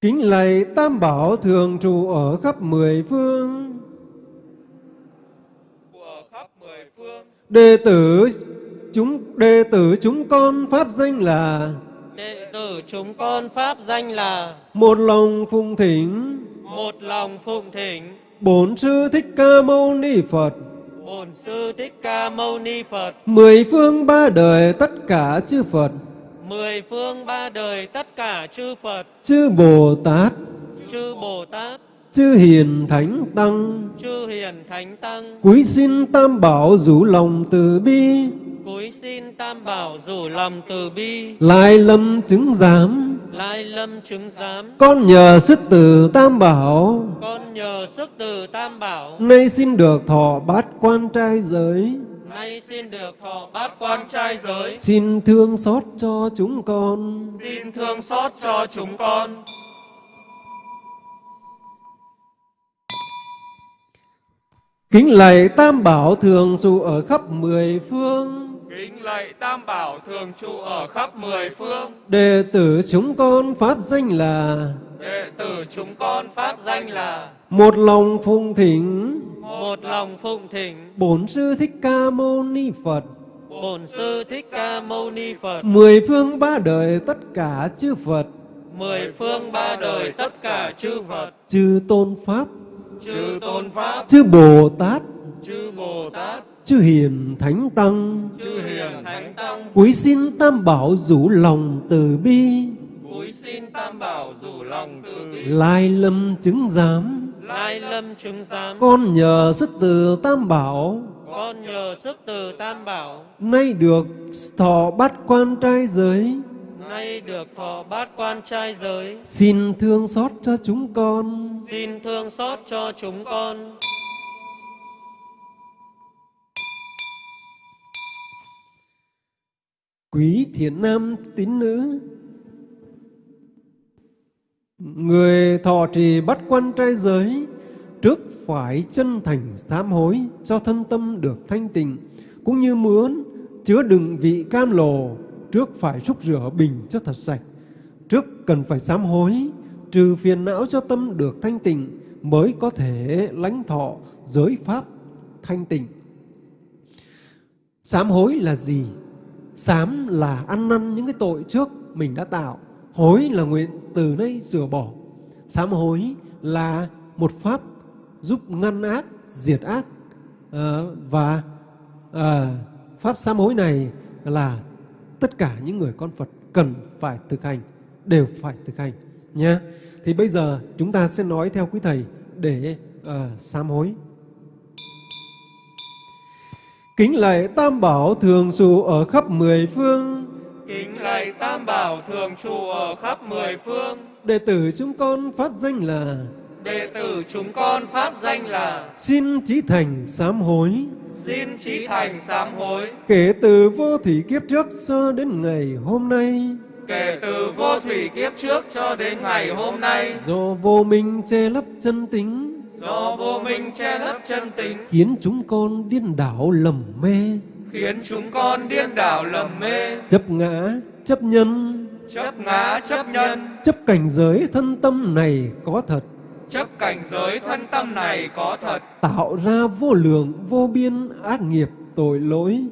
Kính lạy Tam Bảo thường trụ ở khắp mười phương. Ở khắp mười phương. Đệ tử chúng đệ tử chúng con pháp danh là đệ tử chúng con pháp danh là một lòng phụng thỉnh. Một lòng phụng thỉnh. Bổn sư thích ca mâu ni phật. Bổn sư thích ca mâu ni phật. Mười phương ba đời tất cả chư phật. Mười phương ba đời tất cả chư phật. Chư bồ tát. Chư bồ tát. Chư hiền thánh tăng. Chư hiền thánh tăng. Cúi xin tam bảo rủ lòng từ bi cúi xin tam bảo rủ lòng từ bi. Lại lâm chứng giám. Lai lâm chứng giám. Con nhờ sức từ tam bảo. Con nhờ sức từ tam bảo. Nay xin được thọ bát quan trai giới. Nay xin được thọ bát quan trai giới. Xin thương xót cho chúng con. Xin thương xót cho chúng con. Kính lạy tam bảo thường trụ ở khắp mười phương kính lạy tam bảo thường trụ ở khắp mười phương. Đệ tử chúng con pháp danh là đệ tử chúng con pháp danh là một lòng phụng thỉnh. Một lòng phụng thỉnh. Bổn sư thích ca mâu ni phật. Bổn sư thích ca mâu ni phật. Mười phương ba đời tất cả chư phật. Mười phương ba đời tất cả chư phật. Chư tôn pháp. Chư tôn pháp. Chư bồ tát. Chư bồ tát chư hiền thánh tăng. Chư hiền thánh tăng. Quý xin tam bảo rủ lòng từ bi. Cúi xin tam bảo rủ lòng từ bi. Lai lâm chứng giám. Lai lâm chứng giám. Con nhờ sức từ tam bảo. Con nhờ sức từ tam bảo. Nay được thọ bát quan trai giới. Nay được thọ bát quan trai giới. Xin thương xót cho chúng con. Xin thương xót cho chúng con quý thiện nam tín nữ, người thọ trì bắt quan trai giới, trước phải chân thành sám hối cho thân tâm được thanh tịnh, cũng như muốn chứa đựng vị cam lồ trước phải xúc rửa bình cho thật sạch. Trước cần phải sám hối, trừ phiền não cho tâm được thanh tịnh mới có thể lãnh thọ giới pháp thanh tịnh. Sám hối là gì? Sám là ăn năn những cái tội trước mình đã tạo. Hối là nguyện từ nay rửa bỏ. Sám hối là một pháp giúp ngăn ác diệt ác. À, và à, pháp sám hối này là tất cả những người con Phật cần phải thực hành đều phải thực hành nhé thì bây giờ chúng ta sẽ nói theo quý thầy để ờ, uh, sám hối kính lạy tam bảo thường trụ ở khắp mười phương. Kính lạy tam bảo thường trụ ở khắp mười phương. Đệ tử chúng con pháp danh là đệ tử chúng con pháp danh là xin chí thành sám hối. Xin trí thành sám hối. Kể từ vô thủy kiếp trước cho đến ngày hôm nay. Kể từ vô thủy kiếp trước cho đến ngày hôm nay. Do vô minh che lấp chân tính do vô minh che lấp chân tính khiến chúng con điên đảo lầm mê. Khiến chúng con điên đảo lầm mê. Chấp ngã chấp nhân. Chấp ngã chấp nhân. Chấp cảnh giới thân tâm này có thật. Chấp cảnh giới thân tâm này có thật. Tạo ra vô lượng vô biên ác nghiệp tội lỗi.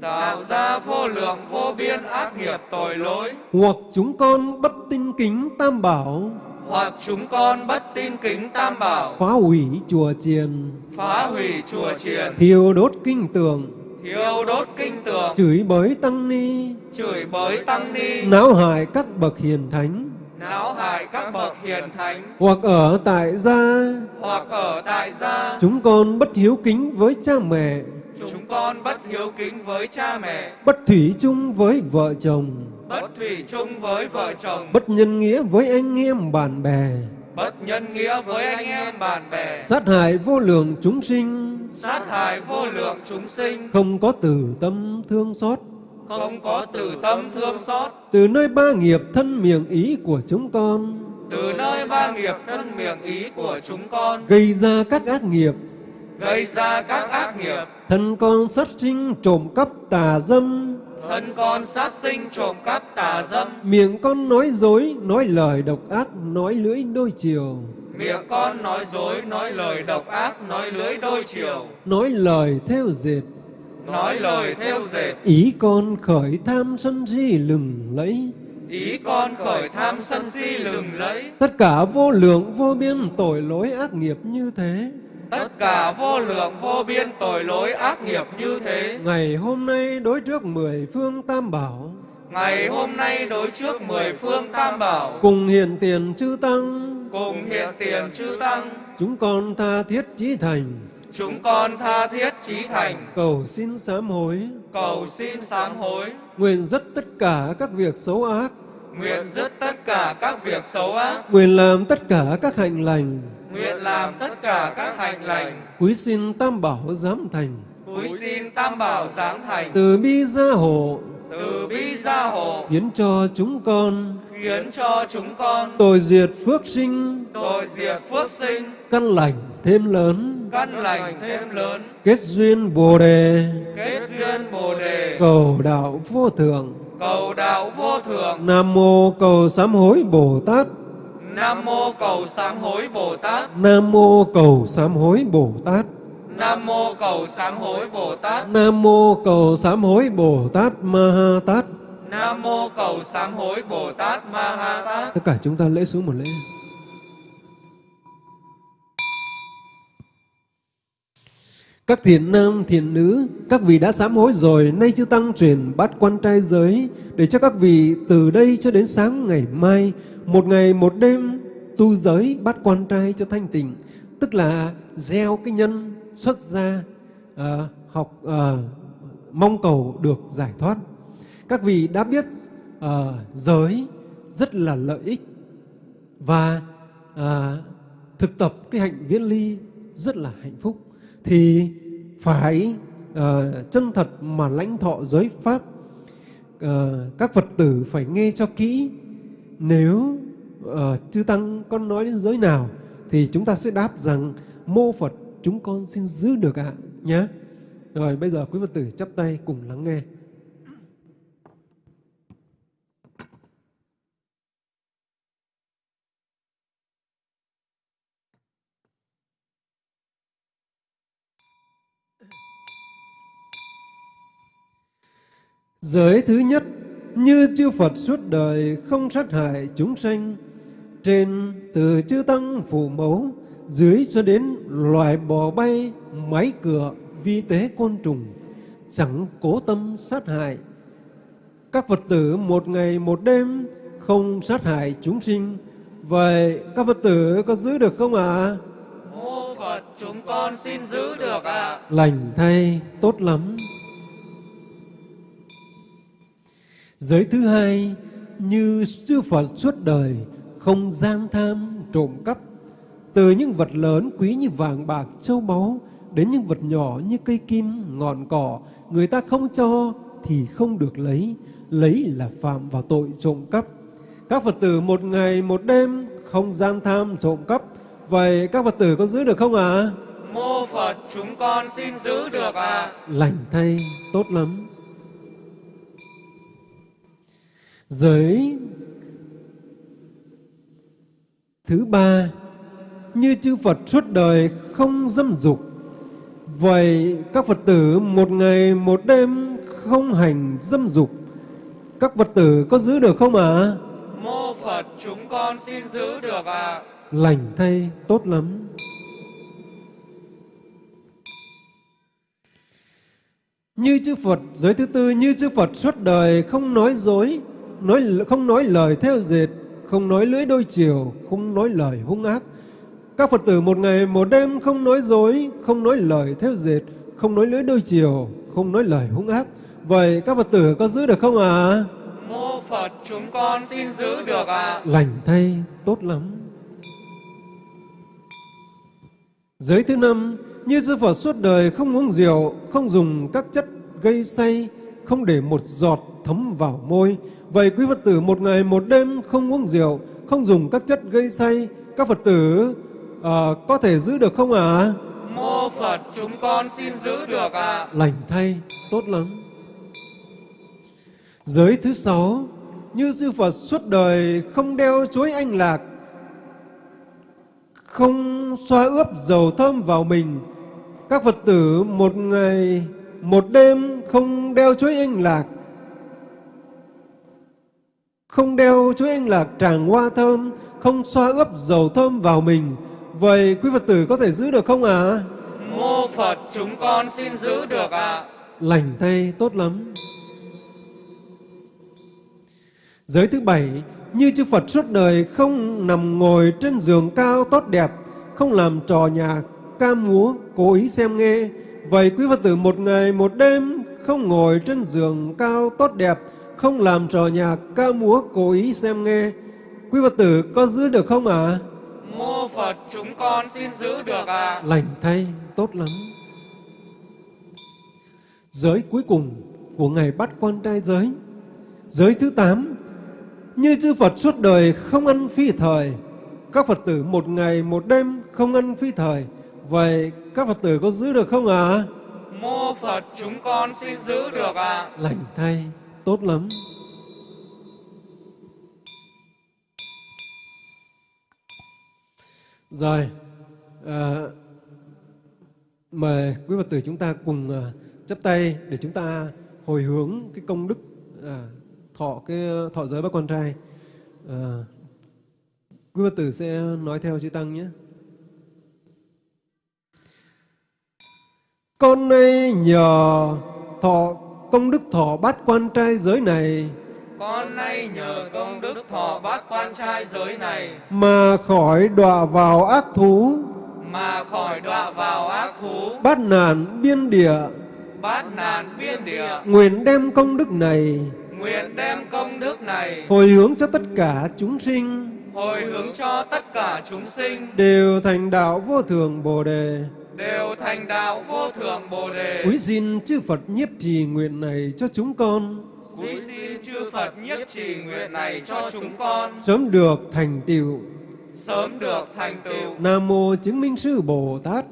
Tạo ra vô lượng vô biên ác nghiệp tội lỗi. Hoặc chúng con bất tin kính tam bảo hoặc chúng con bất tin kính tam bảo. Phá hủy chùa chiền. Phá hủy chùa chiền. Thiêu đốt kinh tường. Thiêu đốt kinh tường. Chửi bới tăng ni. Chửi bới tăng ni. Náo hại các bậc hiền thánh. Náo hại các bậc hiền thánh. Hoặc ở tại gia. Hoặc ở tại gia. Chúng con bất hiếu kính với cha mẹ. Chúng con bất hiếu kính với cha mẹ. Bất thủy chung với vợ chồng bất thủy chung với vợ chồng. Bất nhân nghĩa với anh em bạn bè. Bất nhân nghĩa với anh em bạn bè. Sát hại vô lượng chúng sinh. Sát hại vô lượng chúng sinh. Không có từ tâm thương xót. Không có từ tâm thương xót. Từ nơi ba nghiệp thân miệng ý của chúng con. Từ nơi ba nghiệp thân miệng ý của chúng con. Gây ra các ác nghiệp. Gây ra các ác nghiệp. Thân con sát sinh trộm cắp tà dâm thân con sát sinh trộm cắp tà dâm. Miệng con nói dối nói lời độc ác nói lưỡi đôi chiều. Miệng con nói dối nói lời độc ác nói lưỡi đôi chiều. Nói lời theo dệt. Nói lời theo dệt. Ý con khởi tham sân si lừng lẫy. Ý con khởi tham sân si lừng lẫy. Tất cả vô lượng vô biên tội lỗi ác nghiệp như thế tất cả vô lượng vô biên tội lỗi ác nghiệp như thế. Ngày hôm nay đối trước mười phương tam bảo. Ngày hôm nay đối trước mười phương tam bảo. Cùng hiện tiền chư tăng. Cùng hiện tiền chư tăng. Chúng con tha thiết chí thành. Chúng con tha thiết chí thành. Cầu xin sám hối. Cầu xin sám hối. Nguyện dứt tất cả các việc xấu ác. Nguyện dứt tất cả các việc xấu ác. Nguyện làm tất cả các hạnh lành nguyện làm tất cả các hành lành. Quý xin tam bảo giám thành. Cúi xin tam bảo giáng thành. Từ bi gia hộ. Từ bi gia hộ. Hiến cho chúng con. Khiến cho chúng con. Tội diệt phước sinh. Tội diệt phước sinh. Căn lành thêm lớn. Căn lành thêm lớn. Kết duyên Bồ Đề. Kết duyên bồ đề. Cầu đạo vô thượng. Cầu đạo vô thượng. Nam mô cầu sám hối Bồ Tát nam mô cầu sám hối bồ tát. Nam mô cầu sám hối Bồ Tát. Nam mô cầu sám hối bồ tát. Nam mô cầu sám hối Bồ Tát Ma Ha Tát. Nam mô cầu sám hối bồ tát ma ha tát. Tất cả chúng ta lễ xuống một lễ. Các thiện nam, thiện nữ, các vị đã sám hối rồi, nay chư Tăng truyền bát quan trai giới, để cho các vị từ đây cho đến sáng ngày mai, một ngày một đêm tu giới bắt quan trai cho thanh tịnh, tức là gieo cái nhân xuất gia, à, ờ, học à, mong cầu được giải thoát. Các vị đã biết à, giới rất là lợi ích và à, thực tập cái hạnh viễn ly rất là hạnh phúc thì phải à, chân thật mà lãnh thọ giới pháp à, các phật tử phải nghe cho kỹ nếu uh, chư tăng con nói đến giới nào thì chúng ta sẽ đáp rằng mô phật chúng con xin giữ được ạ nhé rồi bây giờ quý phật tử chắp tay cùng lắng nghe. Giới thứ nhất, như chư Phật suốt đời không sát hại chúng sanh, trên từ chư Tăng phụ mẫu, dưới cho đến loài bò bay, máy cửa, vi tế côn trùng, chẳng cố tâm sát hại. Các Phật tử một ngày một đêm không sát hại chúng sinh, vậy các Phật tử có giữ được không ạ? mô phật chúng con xin giữ được ạ Lành thay, tốt lắm. Giới thứ hai, như chư Phật suốt đời không gian tham, trộm cắp, từ những vật lớn quý như vàng bạc, châu báu đến những vật nhỏ như cây kim, ngọn cỏ, người ta không cho thì không được lấy, lấy là phạm vào tội trộm cắp. Các Phật tử một ngày một đêm không gian tham, trộm cắp, vậy các Phật tử có giữ được không ạ? mô phật chúng con xin giữ được ạ. Lành thay tốt lắm giới thứ ba như chư Phật suốt đời không dâm dục vậy các Phật tử một ngày một đêm không hành dâm dục. Các Phật tử có giữ được không ạ? Mô phật chúng con xin giữ được ạ. Lành thay tốt lắm. Như chư Phật, giới thứ tư như chư Phật suốt đời không nói dối, nói không nói lời theo dệt, không nói lưỡi đôi chiều, không nói lời hung ác. Các Phật tử một ngày một đêm không nói dối, không nói lời theo dệt, không nói lưỡi đôi chiều, không nói lời hung ác. Vậy các Phật tử có giữ được không ạ? mô phật chúng con xin giữ được ạ Lành thay, tốt lắm. Giới thứ năm, như sư Phật suốt đời không uống rượu, không dùng các chất gây say, không để một giọt thấm vào môi. Vậy quý Phật tử một ngày một đêm không uống rượu, không dùng các chất gây say, các Phật tử à, có thể giữ được không ạ? mô phật chúng con xin giữ được ạ Lành thay, tốt lắm. Giới thứ sáu, như sư Phật suốt đời không đeo chuối anh lạc, không xoa ướp dầu thơm vào mình. Các Phật tử một ngày, một đêm không đeo chuối anh lạc. Không đeo chuỗi anh lạc tràng hoa thơm, không xoa ướp dầu thơm vào mình. Vậy quý Phật tử có thể giữ được không ạ? À? Mô Phật chúng con xin giữ được ạ. Lành thay tốt lắm. Giới thứ bảy, như chư Phật suốt đời không nằm ngồi trên giường cao tốt đẹp, không làm trò nhà ca múa, cố ý xem nghe. Vậy quý Phật tử một ngày một đêm không ngồi trên giường cao tốt đẹp, không làm trò nhạc ca múa cố ý xem nghe. Quý Phật tử có giữ được không ạ? À? Mô Phật chúng con xin giữ được ạ. Lành thay, tốt lắm. Giới cuối cùng của Ngài bắt quan trai giới. Giới thứ tám như chư Phật suốt đời không ăn phi thời, các Phật tử một ngày một đêm không ăn phi thời. Vậy các Phật tử có giữ được không ạ? À? Mô Phật chúng con xin giữ được ạ. Lành thay, tốt lắm. Rồi, à, mời quý Phật tử chúng ta cùng à, chấp tay để chúng ta hồi hướng cái công đức à, thọ cái thọ giới bác quan trai. À, quý Phật tử sẽ nói theo chư Tăng nhé. Con nay nhờ thọ công đức thọ bát quan trai giới này. Con nay nhờ công đức thọ bát quan trai giới này. Mà khỏi đọa vào ác thú. Mà khỏi đọa vào ác thú. Bát nạn biên địa. Bát nạn biên địa. Nguyện đem công đức này. Nguyện đem công đức này. Hồi hướng cho tất cả chúng sinh. Hồi hướng cho tất cả chúng sinh. Đều thành đạo vô thường bồ đề đều thành đạo vô thượng bồ đề. Quý xin chư phật nhiếp trì nguyện này cho chúng con. Quý xin chư phật nhiếp trì nguyện này cho chúng con. Sớm được thành tựu. Sớm được thành tựu. Nam mô chứng minh sư bồ tát.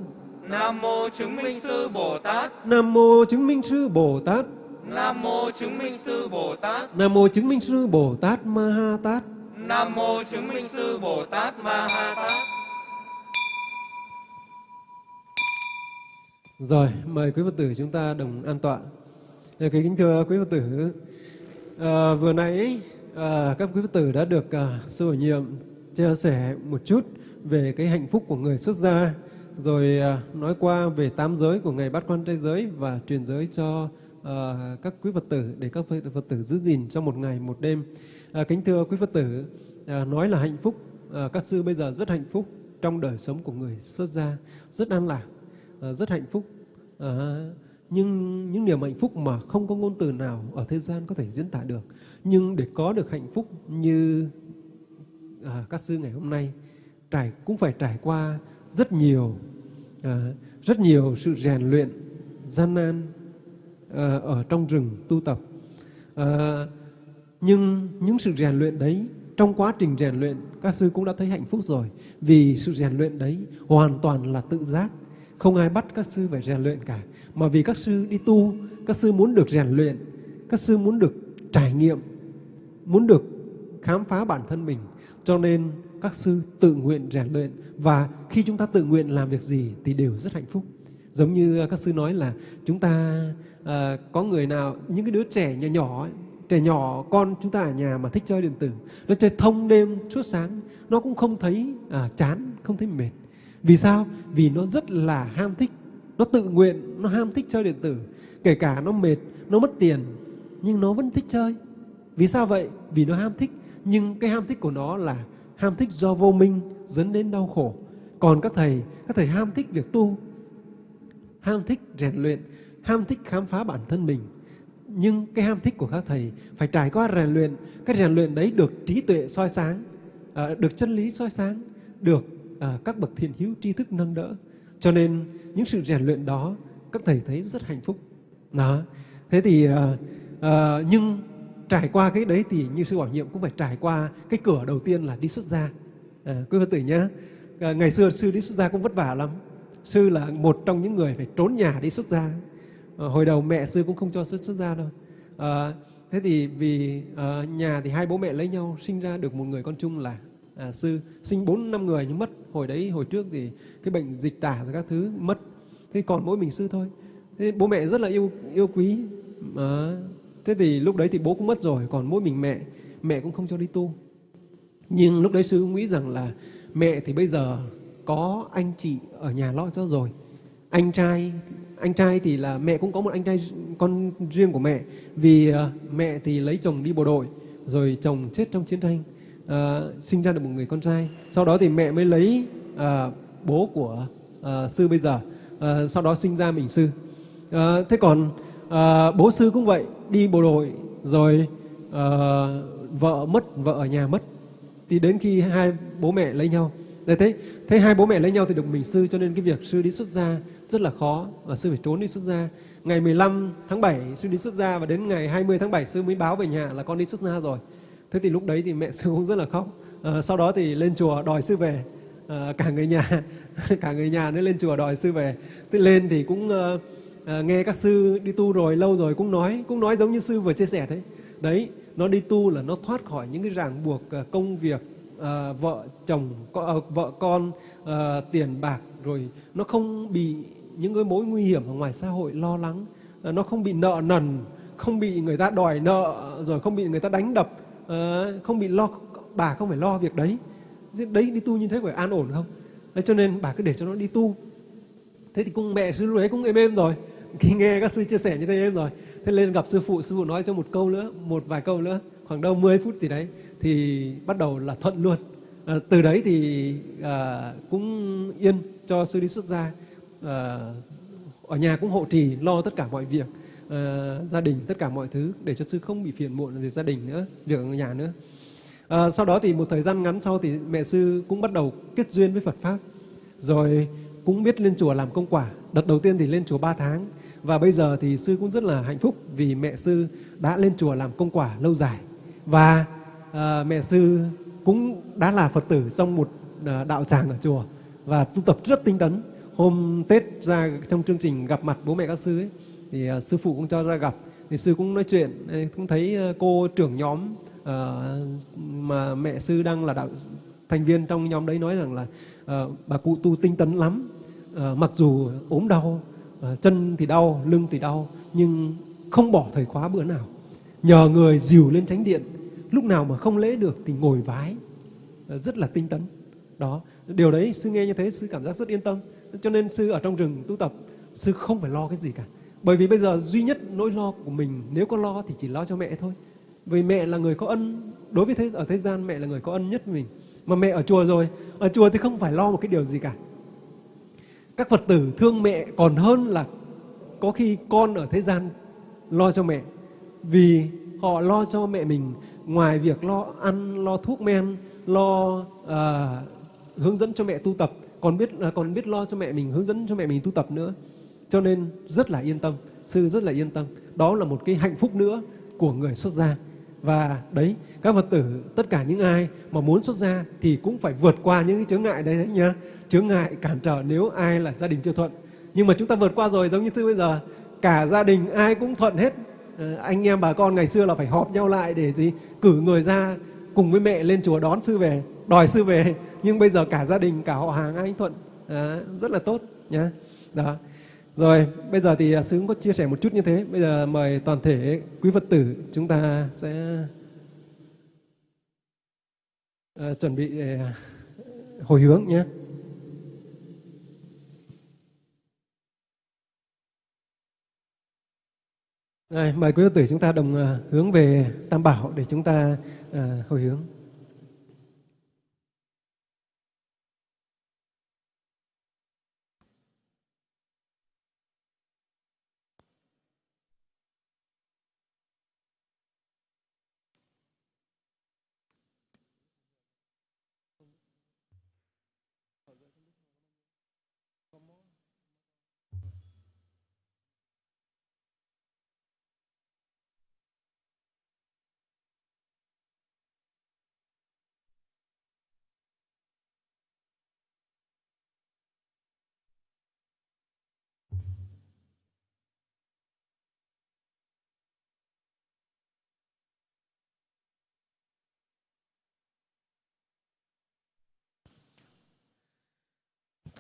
Nam mô chứng minh sư bồ tát. Nam mô chứng minh sư bồ tát. Nam mô chứng minh sư bồ tát. Nam mô chứng minh sư bồ tát ma ha tát. Nam mô chứng minh sư bồ tát ma ha tát Rồi, mời quý Phật tử chúng ta đồng an tọa. Dạ, kính kính thưa quý Phật tử, à, vừa nãy à, các quý Phật tử đã được à, sư hội nhiệm chia sẻ một chút về cái hạnh phúc của người xuất gia, rồi à, nói qua về tám giới của ngày bát quan trai giới và truyền giới cho à, các quý Phật tử để các Phật tử giữ gìn trong một ngày một đêm. À, kính thưa quý Phật tử, à, nói là hạnh phúc, à, các sư bây giờ rất hạnh phúc trong đời sống của người xuất gia, rất an lạc Ờ, rất hạnh phúc. À, nhưng những niềm hạnh phúc mà không có ngôn từ nào ở thế gian có thể diễn tả được. Nhưng để có được hạnh phúc như à, các sư ngày hôm nay trải cũng phải trải qua rất nhiều à, rất nhiều sự rèn luyện gian nan à, ở trong rừng tu tập. À, nhưng những sự rèn luyện đấy trong quá trình rèn luyện các sư cũng đã thấy hạnh phúc rồi. Vì sự rèn luyện đấy hoàn toàn là tự giác không ai bắt các sư phải rèn luyện cả. Mà vì các sư đi tu, các sư muốn được rèn luyện, các sư muốn được trải nghiệm, muốn được khám phá bản thân mình. Cho nên các sư tự nguyện rèn luyện và khi chúng ta tự nguyện làm việc gì thì đều rất hạnh phúc. Giống như à, các sư nói là chúng ta à, có người nào, những cái đứa trẻ nhỏ nhỏ ấy, trẻ nhỏ con chúng ta ở nhà mà thích chơi điện tử, nó chơi thông đêm suốt sáng, nó cũng không thấy à, chán, không thấy mệt. Vì sao? Vì nó rất là ham thích. Nó tự nguyện, nó ham thích chơi điện tử. Kể cả nó mệt, nó mất tiền, nhưng nó vẫn thích chơi. Vì sao vậy? Vì nó ham thích. Nhưng cái ham thích của nó là ham thích do vô minh dẫn đến đau khổ. Còn các thầy, các thầy ham thích việc tu, ham thích rèn luyện, ham thích khám phá bản thân mình. Nhưng cái ham thích của các thầy phải trải qua rèn luyện. Cái rèn luyện đấy được trí tuệ soi sáng, à, được chân lý soi sáng, được à, các bậc thiện hữu tri thức nâng đỡ. Cho nên những sự rèn luyện đó các thầy thấy rất hạnh phúc. Đó. Thế thì à, à, nhưng trải qua cái đấy thì như sư bảo nhiệm cũng phải trải qua cái cửa đầu tiên là đi xuất gia. À, quý Phật tử nhé. À, ngày xưa sư đi xuất gia cũng vất vả lắm. Sư là một trong những người phải trốn nhà đi xuất gia. À, hồi đầu mẹ sư cũng không cho xuất xuất gia đâu. À, thế thì vì à, nhà thì hai bố mẹ lấy nhau sinh ra được một người con chung là à, sư sinh bốn năm người nhưng mất. Hồi đấy hồi trước thì cái bệnh dịch tả rồi các thứ mất. Thế còn mỗi mình sư thôi. Thế bố mẹ rất là yêu yêu quý. À, thế thì lúc đấy thì bố cũng mất rồi còn mỗi mình mẹ mẹ cũng không cho đi tu. Nhưng lúc đấy sư cũng nghĩ rằng là mẹ thì bây giờ có anh chị ở nhà lo cho rồi. Anh trai anh trai thì là mẹ cũng có một anh trai con riêng của mẹ. Vì à, mẹ thì lấy chồng đi bộ đội rồi chồng chết trong chiến tranh ờ, sinh ra được một người con trai. Sau đó thì mẹ mới lấy ờ, bố của ờ, sư bây giờ. Ờ, sau đó sinh ra mình sư. Ờ, thế còn ờ, bố sư cũng vậy đi bộ đội rồi ờ, vợ mất vợ ở nhà mất. Thì đến khi hai bố mẹ lấy nhau. Đấy, thế thế hai bố mẹ lấy nhau thì được mình sư cho nên cái việc sư đi xuất gia rất là khó và sư phải trốn đi xuất gia. Ngày 15 tháng 7 sư đi xuất gia và đến ngày 20 tháng 7 sư mới báo về nhà là con đi xuất gia rồi thế thì lúc đấy thì mẹ sư cũng rất là khóc. À, sau đó thì lên chùa đòi sư về. À, cả người nhà cả người nhà nữa lên chùa đòi sư về. Thế lên thì cũng à, à, nghe các sư đi tu rồi lâu rồi cũng nói cũng nói giống như sư vừa chia sẻ đấy. Đấy nó đi tu là nó thoát khỏi những cái ràng buộc công việc à, vợ chồng co- à, vợ con à, tiền bạc rồi nó không bị những cái mối nguy hiểm ở ngoài xã hội lo lắng. À, nó không bị nợ nần không bị người ta đòi nợ rồi không bị người ta đánh đập. Ờ, không bị lo bà không phải lo việc đấy. Đấy đi tu như thế phải an ổn không? Đấy, cho nên bà cứ để cho nó đi tu. Thế thì cung mẹ sư lúc đấy cũng êm êm rồi. Khi nghe các sư chia sẻ như thế êm rồi. Thế lên gặp sư phụ sư phụ nói cho một câu nữa một vài câu nữa khoảng đâu 10 phút gì đấy thì bắt đầu là thuận luôn. À, từ đấy thì à, cũng yên cho sư đi xuất gia. À, ở nhà cũng hộ trì lo tất cả mọi việc uh, gia đình tất cả mọi thứ để cho sư không bị phiền muộn về gia đình nữa việc ở nhà nữa. À, sau đó thì một thời gian ngắn sau thì mẹ sư cũng bắt đầu kết duyên với Phật pháp rồi cũng biết lên chùa làm công quả. Đợt đầu tiên thì lên chùa 3 tháng và bây giờ thì sư cũng rất là hạnh phúc vì mẹ sư đã lên chùa làm công quả lâu dài. Và à, mẹ sư cũng đã là Phật tử trong một à, đạo tràng ở chùa và tu tập rất tinh tấn. Hôm Tết ra trong chương trình gặp mặt bố mẹ các sư ấy, thì uh, sư phụ cũng cho ra gặp. Thì sư cũng nói chuyện cũng thấy cô trưởng nhóm uh, mà mẹ sư đang là đạo thành viên trong nhóm đấy nói rằng là uh, bà cụ tu tinh tấn lắm. Uh, mặc dù ốm đau uh, chân thì đau lưng thì đau nhưng không bỏ thời khóa bữa nào. Nhờ người dìu lên tránh điện lúc nào mà không lễ được thì ngồi vái. Uh, rất là tinh tấn. Đó điều đấy sư nghe như thế sư cảm giác rất yên tâm. Cho nên sư ở trong rừng tu tập sư không phải lo cái gì cả bởi vì bây giờ duy nhất nỗi lo của mình nếu có lo thì chỉ lo cho mẹ thôi. Vì mẹ là người có ân. Đối với thế ở thế gian mẹ là người có ân nhất mình. Mà mẹ ở chùa rồi ở chùa thì không phải lo một cái điều gì cả. Các phật tử thương mẹ còn hơn là có khi con ở thế gian lo cho mẹ. Vì họ lo cho mẹ mình ngoài việc lo ăn lo thuốc men lo uh, hướng dẫn cho mẹ tu tập. Còn biết ờ, còn biết lo cho mẹ mình hướng dẫn cho mẹ mình tu tập nữa cho nên rất là yên tâm sư rất là yên tâm. Đó là một cái hạnh phúc nữa của người xuất gia. Và đấy các phật tử tất cả những ai mà muốn xuất gia thì cũng phải vượt qua những cái chướng ngại đấy đấy nhá. Chướng ngại cản trở nếu ai là gia đình chưa thuận. Nhưng mà chúng ta vượt qua rồi giống như sư bây giờ cả gia đình ai cũng thuận hết. Ờ, anh em bà con ngày xưa là phải họp nhau lại để gì? Cử người ra cùng với mẹ lên chùa đón sư về đòi sư về. Nhưng bây giờ cả gia đình cả họ hàng ai cũng thuận. À, rất là tốt nhá. Đó rồi bây giờ thì à, sư cũng có chia sẻ một chút như thế bây giờ mời toàn thể quý phật tử chúng ta sẽ à, chuẩn bị để hồi hướng nhé Đây, mời quý Phật tử chúng ta đồng à, hướng về Tam Bảo để chúng ta hồi hướng.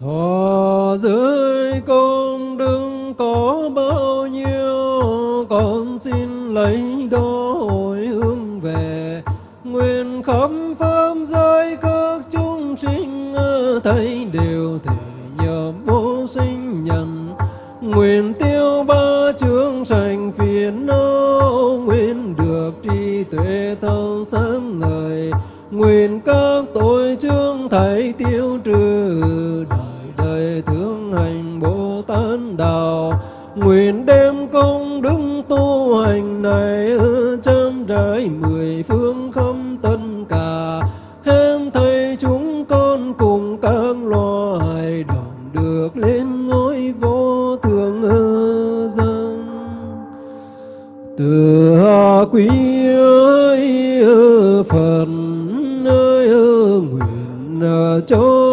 Thọ giới công đức có bao nhiêu, Con xin lấy đó hồi hướng về. Nguyện khắp pháp giới các chúng sinh thấy đều thể nhập vô sinh nhân. Nguyện tiêu ba chướng sanh phiền não, nguyện được trí tuệ thâu sáng ngời. Nguyện các tội chương thảy tiêu trừ đạo nguyện đêm công đức tu hành này ở chân trời mười phương không tất cả. Hết thầy chúng con cùng các loài đồng được lên ngôi vô thượng dân. Từ quý ơi phật ơi nguyện cho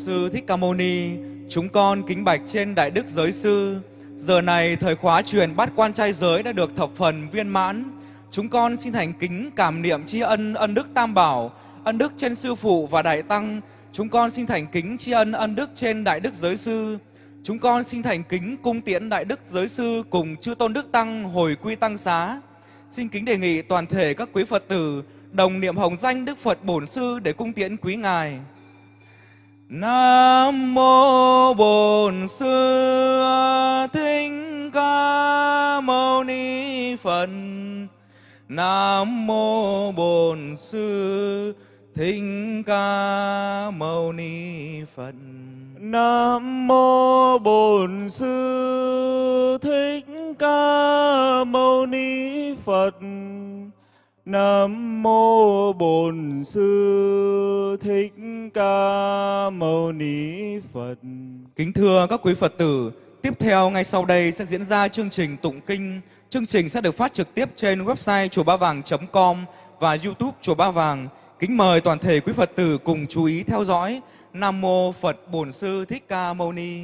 Sư Thích Ca Mâu Ni. Chúng con kính bạch trên Đại Đức Giới Sư. Giờ này thời khóa truyền bát quan trai giới đã được thập phần viên mãn. Chúng con xin thành kính cảm niệm tri ân ân đức Tam Bảo, ân đức trên Sư Phụ và Đại Tăng. Chúng con xin thành kính tri ân ân đức trên Đại Đức Giới Sư. Chúng con xin thành kính cung tiễn Đại Đức Giới Sư cùng chư Tôn Đức Tăng hồi quy Tăng Xá. Xin kính đề nghị toàn thể các quý Phật tử đồng niệm hồng danh Đức Phật Bổn Sư để cung tiễn quý Ngài. Nam mô Bổn Sư Thích Ca Mâu Ni Phật. Nam mô Bổn Sư Thích Ca Mâu Ni Phật. Nam mô Bổn Sư Thích Ca Mâu Ni Phật. Nam mô Bổn Sư Thích Ca Mâu Ni Phật. Kính thưa các quý Phật tử, tiếp theo ngay sau đây sẽ diễn ra chương trình tụng kinh. Chương trình sẽ được phát trực tiếp trên website chùa ba vàng.com và YouTube chùa Ba Vàng. Kính mời toàn thể quý Phật tử cùng chú ý theo dõi. Nam mô Phật Bổn Sư Thích Ca Mâu Ni.